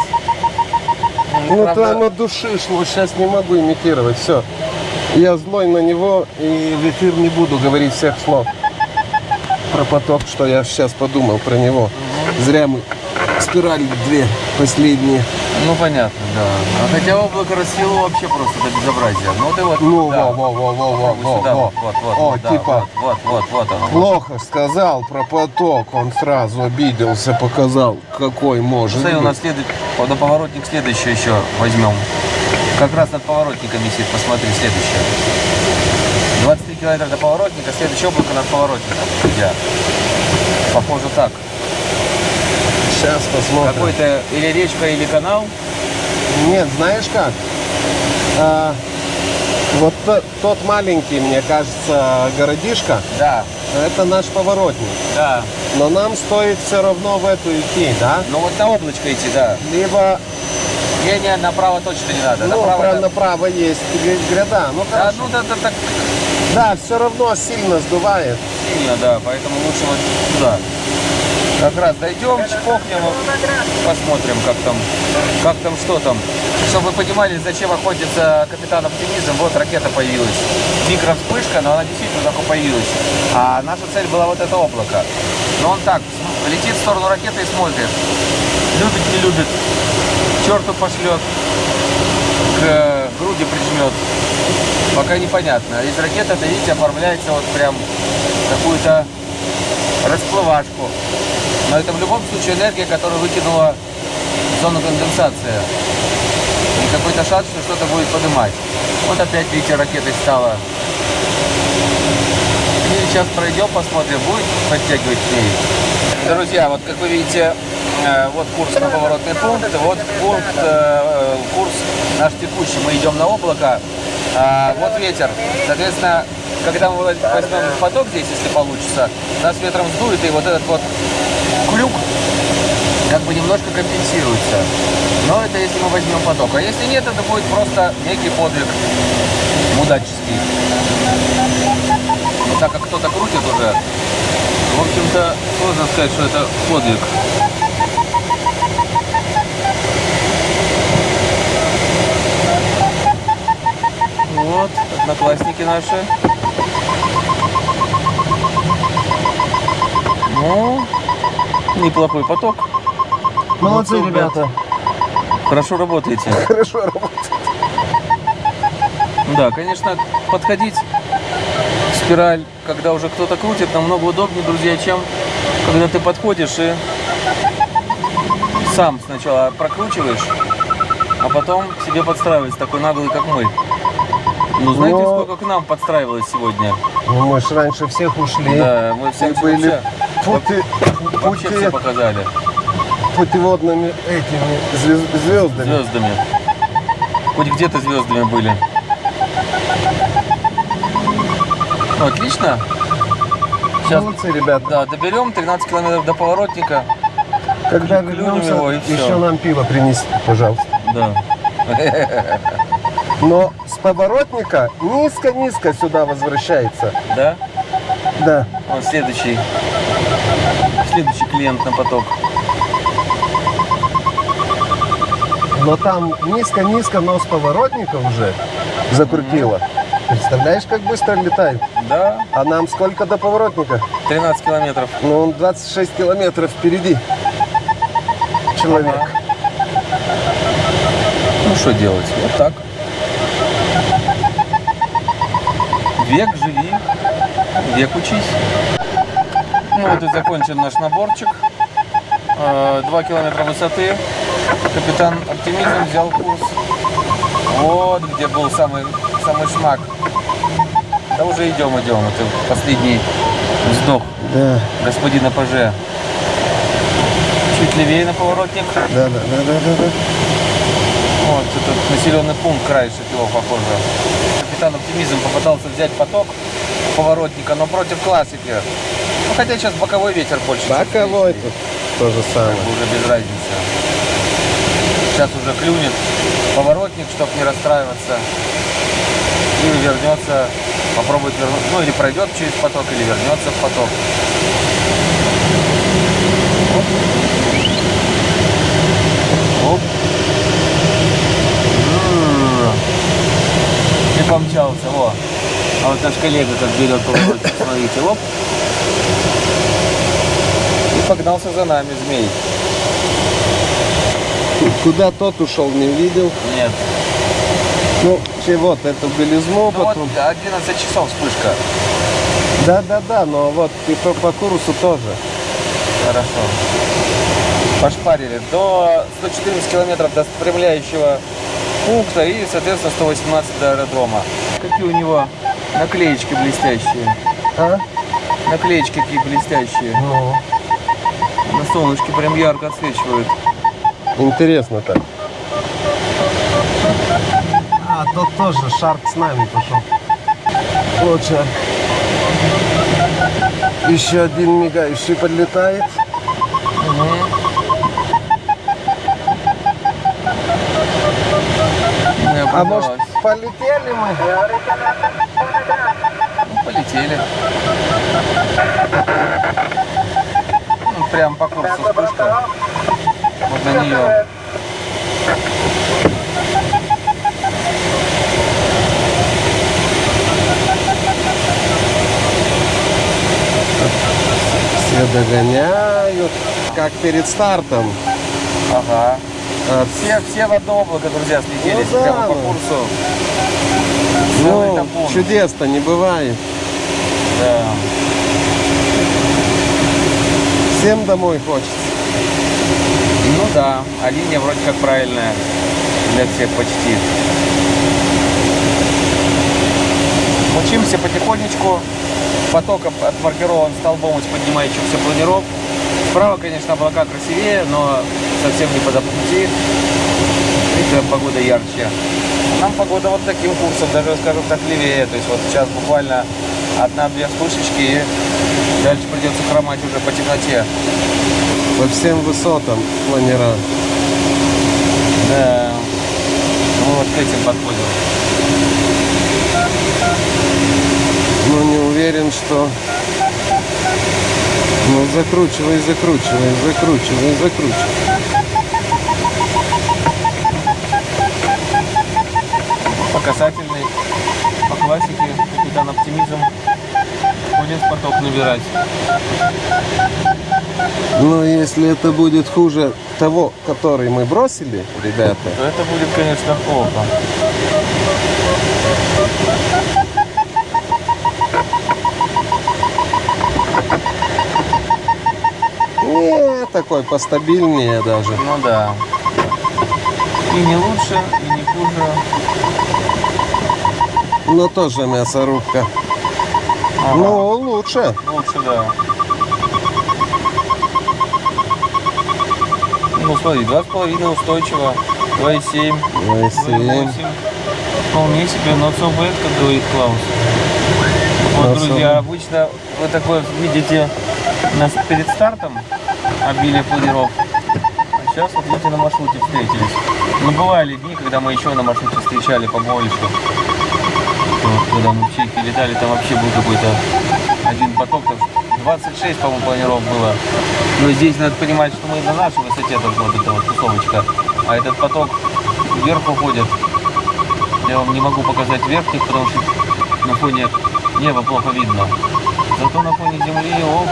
Ну правда- там от души шло, сейчас не могу имитировать, все. Я злой на него и в эфир не буду говорить всех слов про поток, что я сейчас подумал про него. Зря мы спирали две последние. Ну, понятно, да. А хотя облако расцвело вообще просто до безобразия. Ну, ты вот... Ну, да. во, во, во, во, во, Вот во, сюда, во. вот, вот, О, вот, да, типа, вот, вот, вот, вот оно. плохо сказал про поток, он сразу обиделся, показал, какой может Смотри, у нас следует, на поворотник следующий еще возьмем. Как раз над поворотником висит, посмотри, следующее. 23 километра до поворотника, следующее облако над поворотником. Я. Похоже так. Сейчас посмотрим. Какой-то или речка, или канал. Нет, знаешь как? А, вот то- тот маленький, мне кажется, городишко, Да, это наш поворотник. да. Но нам стоит все равно в эту идти, да? Ну вот на облачко идти, да. Либо Не, не, направо точно не надо. ну, направо, про- это- направо есть гря- гряда. Ну Да, хорошо. ну да, да, так Да, все равно сильно сдувает. сильно, да, поэтому лучше вот сюда. Как раз дойдем, чпокнем, посмотрим, как там, как там, что там. Чтобы вы понимали, зачем охотится капитан Оптимизм, вот ракета появилась. Микровспышка, но она действительно только появилась. А наша цель была вот это облако. Но он так, летит в сторону ракеты и смотрит. Любит, не любит. Черту пошлет. К груди прижмет. Пока непонятно. Из ракеты, это, видите, оформляется вот прям какую-то расплывашку. Но это в любом случае энергия, которую выкинула в зону конденсации. И какой-то шанс, что что-то будет поднимать. Вот опять, видите, ракетой стала. И сейчас пройдем, посмотрим, будет подтягивать к ней. Друзья, вот как вы видите, э, вот курс на поворотный пункт, вот пункт, э, курс наш текущий. Мы идем на облако. А, вот ветер. Соответственно, когда мы возьмем поток здесь, если получится, нас ветром сдует, и вот этот вот как бы немножко компенсируется. Но это если мы возьмем поток. А если нет, это будет просто некий подвиг мудаческий. Но так как кто-то крутит уже, в общем-то, сложно сказать, что это подвиг. Вот, одноклассники наши. Ну, неплохой поток. Молодцы, ребята. Хорошо работаете. Хорошо работает. Да, конечно, подходить спираль, когда уже кто-то крутит, намного удобнее, друзья, чем когда ты подходишь и сам сначала прокручиваешь, а потом к себе подстраивается такой наглый, как мы. Ну, знаете, Но- сколько к нам подстраивалось сегодня? Ну, мы ж раньше всех ушли. Да, мы всем Мы были пути, вообще все пути, показали путеводными этими звез- звездами. звездами. Хоть где-то звездами были. Ну, отлично. Сейчас Молодцы, ребята. Да, доберем 13 километров до поворотника. Когда вернемся, его, и еще нам пиво принести, пожалуйста. Да. Но с поворотника низко-низко сюда возвращается. Да? Да. Вот следующий. Следующий клиент на поток. Но там низко-низко, но с поворотника уже закрутило. Представляешь, как быстро летает? Да, А нам сколько до поворотника? 13 километров. Ну, он 26 километров впереди. Человек. Ага. Ну что делать? Вот так. Век живи, век учись. Ну вот и закончен наш наборчик. Э, Два километра высоты. Капитан Оптимизм взял курс. Вот где был самый, самый шмак. Да уже идем, идем. Это последний вздох Да, господина ПЖ. Чуть левее на поворотник. да, да, да, да, да, да. Вот этот населенный пункт краешек его похоже. Капитан Оптимизм попытался взять поток поворотника, но против классики. Ну, хотя сейчас боковой ветер больше. Боковой тут то же самое. Как бы уже без разницы. Сейчас уже клюнет поворотник, чтобы не расстраиваться. Или вернется, попробует вернуться, ну или пройдет через поток, или вернется в поток. Оп. Оп. И помчался, во. А вот наш коллега как берет поворот, смотрите, оп. И погнался за нами змей. Куда тот ушел, не видел. Нет. Ну, вот эту белизну Ну вот потом. 11 часов вспышка. Да-да-да, но вот и по, по курсу тоже. Хорошо. Пошпарили до 114 километров до спрямляющего пункта и, соответственно, 118 до аэродрома. Какие у него наклеечки блестящие. А? Наклеечки какие блестящие. Ну, На солнышке прям ярко отсвечивают. Интересно так. А, тот тоже шарк с нами пошел. Вот шарк. Еще один мигающий подлетает. А может полетели мы? Ну, полетели. Ну, прям по курсу вспышка. Вот на нее. Все догоняют. Как перед стартом. Ага. А, Все, все в одно облако, друзья, слетелись Ну да, по курсу. Ну, чудес-то не бывает. Да. Всем домой хочется. Ну да, а линия вроде как правильная для всех почти. Учимся потихонечку. Поток отмаркирован столбом из поднимающихся планиров. Справа, конечно, облака красивее, но совсем не по пути. Видите, погода ярче. Нам погода вот таким курсом, даже, скажем так, левее. То есть вот сейчас буквально одна-две вспышечки и дальше придется хромать уже по темноте. По всем высотам планера. Да. Ну вот к этим подходим. Но не уверен, что... Ну, закручивай, закручивай, закручивай, закручивай. По касательной, по классике, капитан оптимизм. В поток набирать. Но если это будет хуже того, который мы бросили, ребята, То это будет, конечно, плохо. не такой постабильнее даже. Ну да. И не лучше, и не хуже. Но тоже мясорубка. Ага. Ну, лучше. Лучше, да. Ну смотри, два с половиной устойчиво, 2,7, 2,7. 2,8. Вполне себе, not so bad, как говорит Клаус. Вот, друзья, обычно вы такое видите нас перед стартом обилие планиров. А сейчас вот видите на маршруте встретились. Но бывали дни, когда мы еще на маршруте встречали побольше. Вот, когда мы в Чехии летали, там вообще был какой-то один поток, там 26, по-моему, планиров было. Но здесь надо понимать, что мы на нашей высоте должна быть эта вот тусовочка. А этот поток вверх уходит. Я вам не могу показать верхних, потому что на фоне неба плохо видно. Зато на фоне земли, оп,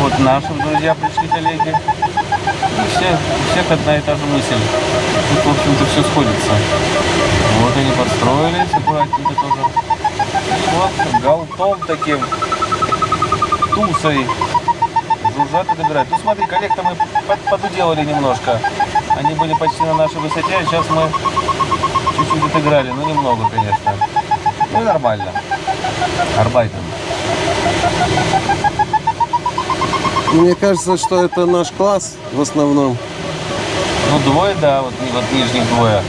вот наши друзья пришли, коллеги. И все, у всех одна и та же мысль. Тут, в общем-то, все сходится. Вот они подстроились аккуратненько тоже. Вот, галтом таким, тусой. Жужжат и добирают. Ну смотри, коллег-то мы под- подуделали немножко. Они были почти на нашей высоте, а сейчас мы чуть-чуть отыграли. Ну немного, конечно. Ну нормально. Арбайтом. Мне кажется, что это наш класс в основном. Ну двое, да, вот, вот нижних двое.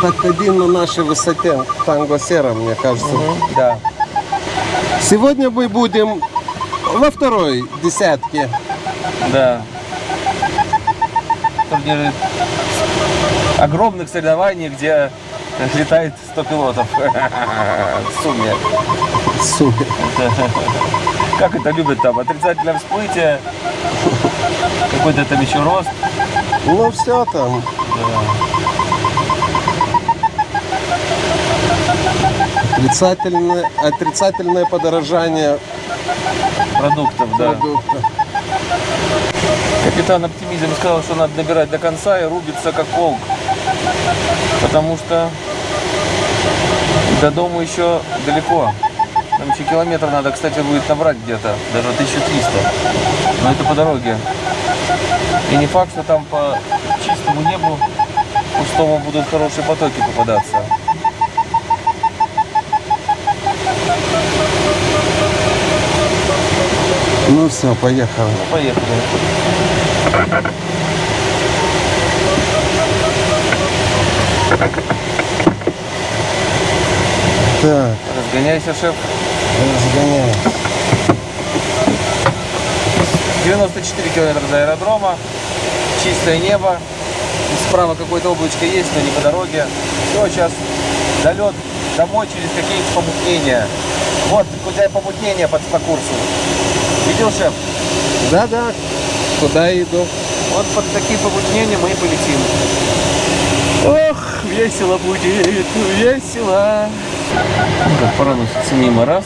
Так один на нашей высоте, танго сера, мне кажется. Да. Сегодня мы будем во второй десятке. Да. Турниры огромных соревнований, где летает 100 пилотов в сумме. Супер. Как это любят там? Отрицательное всплытие, какой-то там еще рост. Ну все там. Отрицательное, отрицательное подорожание продуктов, да. продукта. Капитан Оптимизм сказал, что надо добирать до конца и рубиться как волк. Потому что до дома еще далеко. Там еще километр надо, кстати, будет набрать где-то, даже 1300. Но это по дороге. И не факт, что там по чистому небу пустому будут хорошие потоки попадаться. Ну все, поехали. Поехали. Так, Разгоняйся, шеф. разгоняем. 94 километра до аэродрома. Чистое небо. И Справа какое-то облачко есть, но не по дороге. Все, сейчас долет домой через какие-то помутнения. Вот, у тебя помутнение под, по курсу. Видел, шеф? Да-да, куда я иду? Вот под такие помутнения мы и полетим. Ох, весело будет, весело. Ну, как проносится мимо раз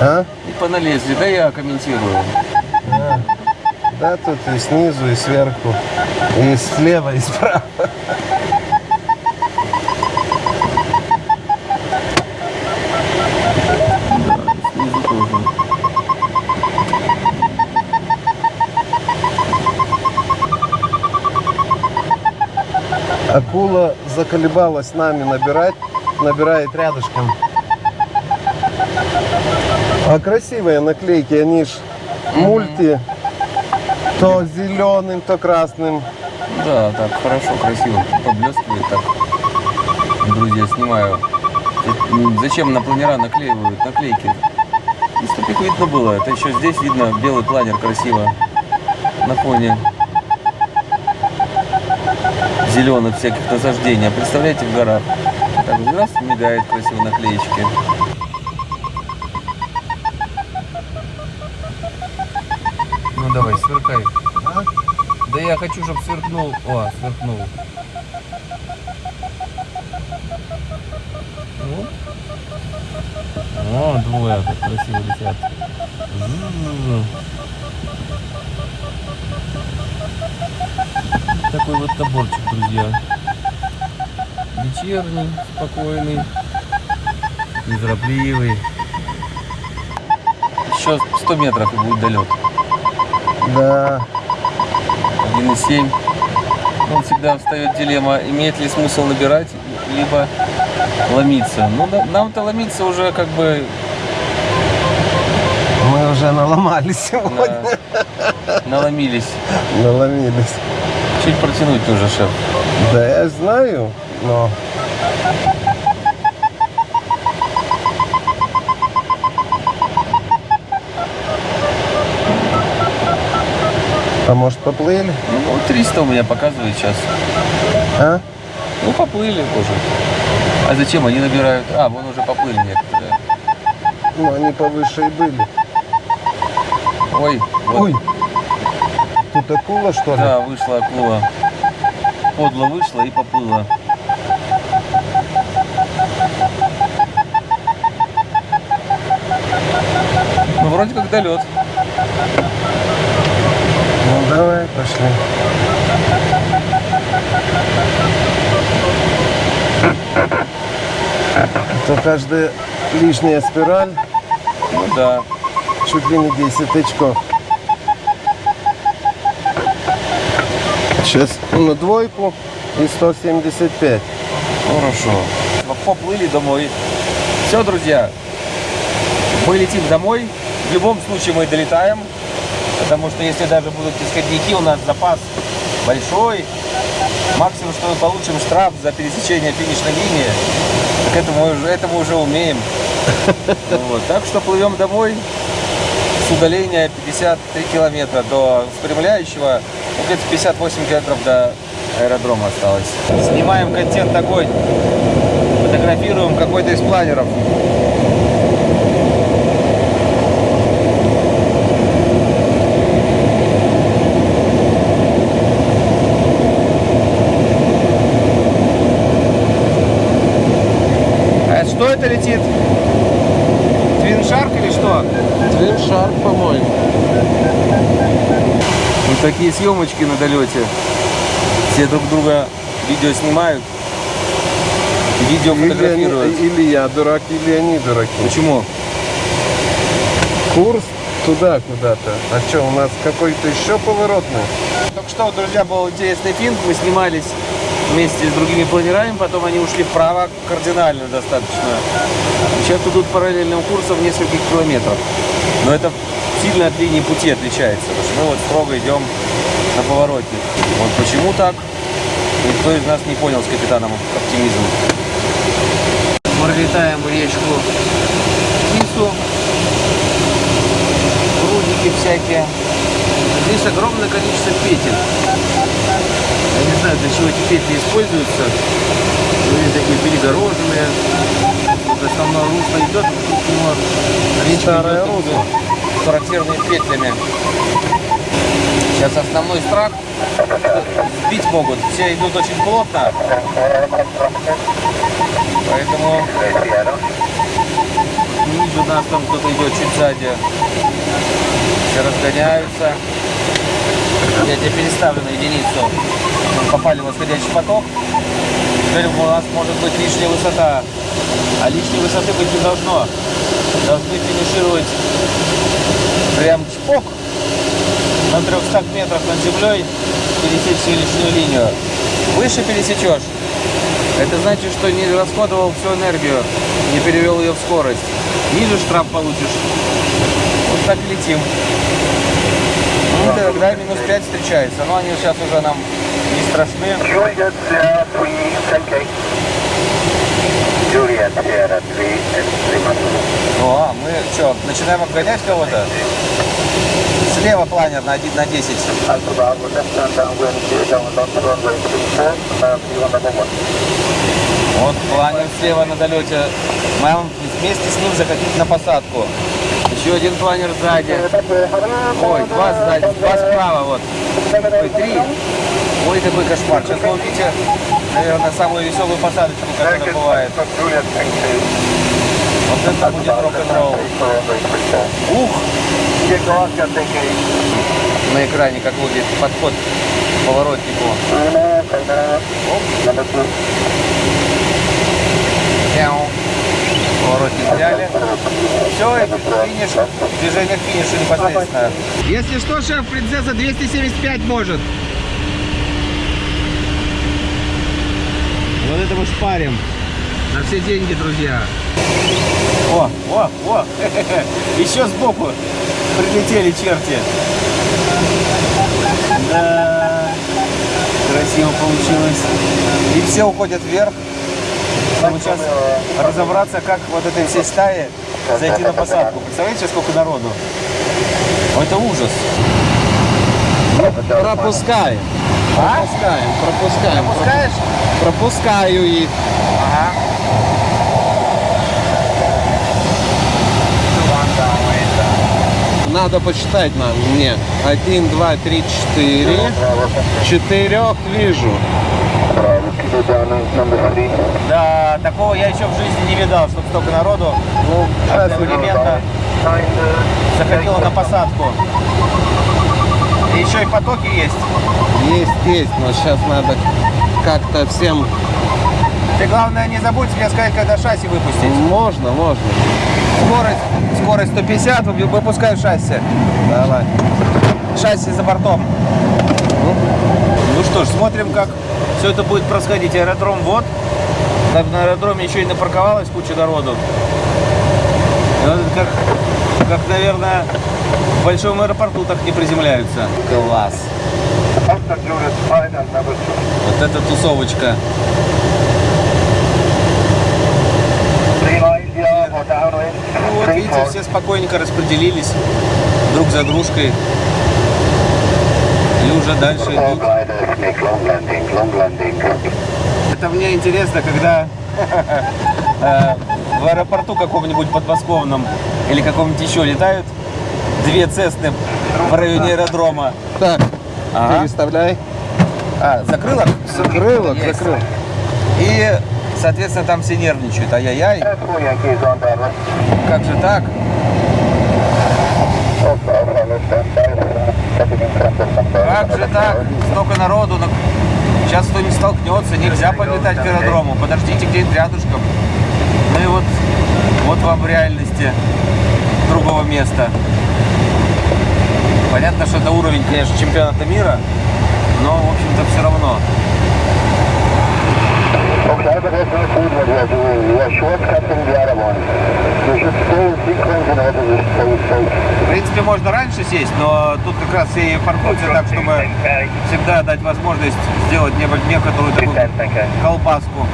А? и поналезли. Да я комментирую. Да, тут и снизу, и сверху, и слева, и справа. Акула заколебалась нами набирать, набирает рядышком. А красивые наклейки, они ж мульти, то зеленым, то красным. Да, так хорошо, красиво поблескивает так. Друзья, снимаю. Зачем на планера наклеивают наклейки? Их видно было. Это еще здесь видно белый планер красиво на фоне зеленых всяких насаждений. А представляете, в горах. Так, раз мигает красиво наклеечки. Ну давай, сверкай. Да я хочу, чтобы сверкнул. О, сверкнул. Ну. О, двое как красиво летят. М. Такой вот наборчик, друзья. Вечерний, спокойный, неторопливый. Еще 100 метров и будет долет. Да. 1,7. Он всегда встает дилемма, имеет ли смысл набирать, либо ломиться. Ну, да, нам-то ломиться уже как бы Мы уже наломались сегодня. на- наломились. Наломились. Чуть протянуть нужно, шеф. Да я знаю, но... А может поплыли? Ну, 300 у меня показывает сейчас. А? Ну, поплыли уже. А зачем они набирают? А, вон уже поплыли некоторые. Ну, они повыше и были. Ой, вот. Ой! Тут акула, что ли? Да, вышла акула. Подло вышла и поплыла. Ну, вроде как долет. Ну, давай, пошли. То каждая лишняя спираль Ну да. чуть ли не 10 очков. Сейчас на двойку и 175. Хорошо. Поплыли домой. Все, друзья. Мы летим домой. В любом случае мы долетаем. Потому что если даже будут исходники, у нас запас большой. Максимум, что мы получим штраф за пересечение финишной линии. Так это мы уже, это мы уже умеем. Вот. Так что плывем домой с удаления 53 километра до спрямляющего. Где-то 58 километров до аэродрома осталось. Снимаем контент такой Фотографируем какой-то из планеров. А что это летит? Твиншарк или что? Твин Шарк, по-моему. Вот такие съемочки на долете. Все друг друга видео снимают. Видео Или, фотографируют. они- или я дурак, или они дураки. Почему? Курс туда куда-то. А что, у нас какой-то еще поворотный? Только что, друзья, был интересный фильм. Мы снимались вместе с другими планерами, потом они ушли вправо кардинально достаточно. Сейчас идут параллельным курсом нескольких километров. Но это сильно от линии пути отличается, потому что мы вот строго идем на повороте. Вот почему так, никто из нас не понял с капитаном оптимизма. Мы летаем речку Кису, прудики всякие. Здесь огромное количество петель. Я не знаю, для чего эти петли используются. Они такие перегороженные. Вот основное русло идет, речка Старое русло. Характерными петлями. Сейчас основной страх сбить могут. Все идут очень плотно. Поэтому ниже нас там кто-то идет чуть сзади. Все разгоняются. Я тебе переставлю на единицу. Мы попали в восходящий поток. Теперь у нас может быть лишняя высота. А лишней высоты быть не должно. Должны финишировать прям чпок на 300 метрах над землей пересечь всю лишнюю линию. Выше пересечешь. Это значит, что не расходовал всю энергию, не перевел ее в скорость. Ниже штраф получишь. Вот так летим. Ну, тогда минус 5 встречается. Но они сейчас уже нам не страшны. Juliet Sierra 3, 10K. Juliet Sierra 3, 3 Ну, а мы что, начинаем обгонять кого-то? Слева планер на, один- на 10. Alpha Bravo, left hand downwind, clear down on runway 34, uh, view on number 1. Вот планер слева на долете. Мы вместе с ним захотим на посадку. Еще один планер сзади. Ой, два сзади, два справа, вот. Ой, три. Ой, какой кошмар. Сейчас вы увидите, наверное, самую веселую посадочку, которая бывает. Вот это будет рок-н-ролл. Runway 34. Ух! На экране как выглядит подход к поворотнику. Number 2. Мяу. Поворотник взяли. Все, и финиш, движение к финишу непосредственно. Если что, шеф, принцесса 275 может. Вот это мы шпарим. На все деньги, друзья. О, о, о, еще сбоку прилетели черти. Да, красиво получилось. И все уходят вверх. Чтобы сейчас разобраться, как вот этой всей стаи зайти на посадку. Представляете, сколько народу? Это ужас. Пропускаем. А? Пропускаем, пропускаем. Пускаешь? Пропускаю их. Ага. Надо посчитать нам. Мне. Один, два, три, четыре. Четырех вижу. Kilo down on number 3. Да, такого я еще в жизни не видал, чтобы столько народу Ну, одновременно Nine, uh, заходило на посадку. И еще и потоки есть. есть, есть, но сейчас надо как-то всем... Ты главное не забудь мне сказать, когда шасси выпустить. Можно, можно. Скорость, скорость 150, вы- выпускаю шасси. Давай. Шасси за бортом. Ну что ж, смотрим, как все это будет происходить. Аэродром вот. Так на аэродроме еще и напарковалась куча народу. И вот как, как, наверное, в большом аэропорту так не приземляются. Класс. Oscar Juliet 5 and number 2. Вот эта тусовочка. Ну вот, видите, все спокойненько распределились друг за дружкой. И уже дальше идут. Это мне интересно, когда э, в аэропорту каком-нибудь подмосковном или каком-нибудь еще летают две цесты в районе аэродрома. Так, Ага. переставляй. А, закрылок? Закрылок, Есть. закрыл. И, соответственно, там все нервничают. Ай-яй-яй, Bravo. как же так? Как же так? Столько народу. ну, Сейчас кто-нибудь столкнется, нельзя подлетать к аэродрому. Подождите где-нибудь рядышком. Ну и вот, вот вам в реальности другого места. Понятно, что это уровень, конечно, чемпионата мира, но, в общем-то, все равно. Safe. В принципе, можно раньше сесть, но тут как раз и паркуются так, чтобы всегда дать возможность сделать некоторую такую колбаску.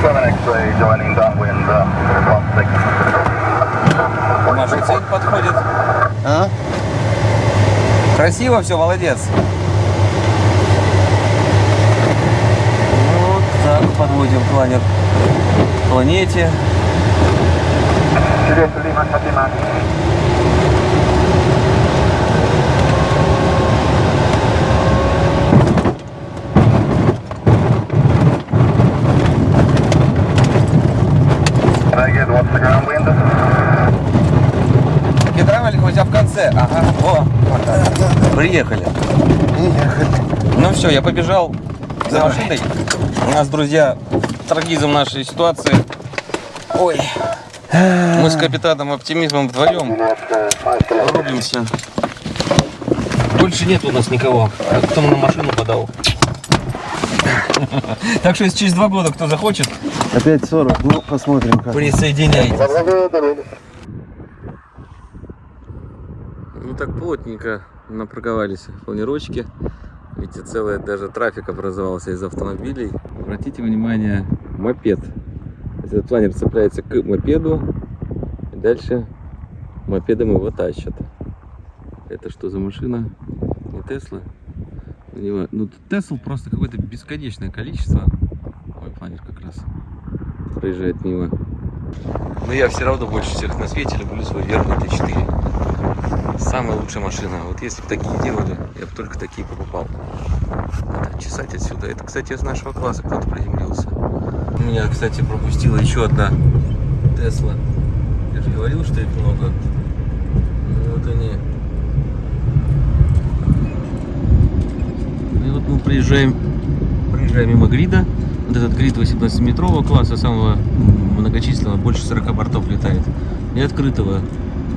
7 joining downwind, um, Наша цель подходит. А? Красиво все, молодец. Вот так подводим планер к планете. Через приехали. Ну все, я побежал за машиной. У нас, друзья, трагизм нашей ситуации. Ой. Мы с капитаном оптимизмом вдвоем Juliet 5 рубимся. Больше нет у нас никого. А Кто на машину подал. Так что если через два года кто захочет, Опять 40. Ну, посмотрим как. присоединяйтесь. Ну так плотненько напарковались планировочки. Видите, целая даже трафик образовался из автомобилей. Обратите внимание, мопед. Этот планер цепляется к мопеду. И дальше мопедом его тащат. Это что за машина? Не Тесла? Ну, Тесл просто какое-то бесконечное количество. Ой, планер как раз проезжает мимо. Но я все равно больше всех на свете люблю свой верный Т4. Самая лучшая машина. Вот если бы такие делали, я бы только такие покупал. Надо чесать отсюда. Это, кстати, из нашего класса кто-то приземлился. У меня, кстати, пропустила еще одна Тесла. Я же говорил, что их много. Вот они. И вот мы приезжаем, проезжаем мимо грида. Вот этот грид 18-метрового класса, самого многочисленного, больше 40 бортов летает. И открытого,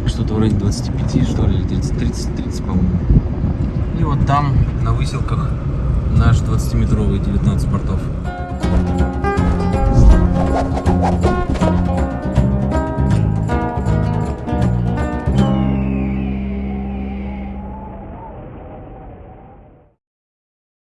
что-то вроде 25, что ли, или 30, 30, 30, по-моему. И вот там, на выселках, наш 20-метровый 19 портов. Thank you.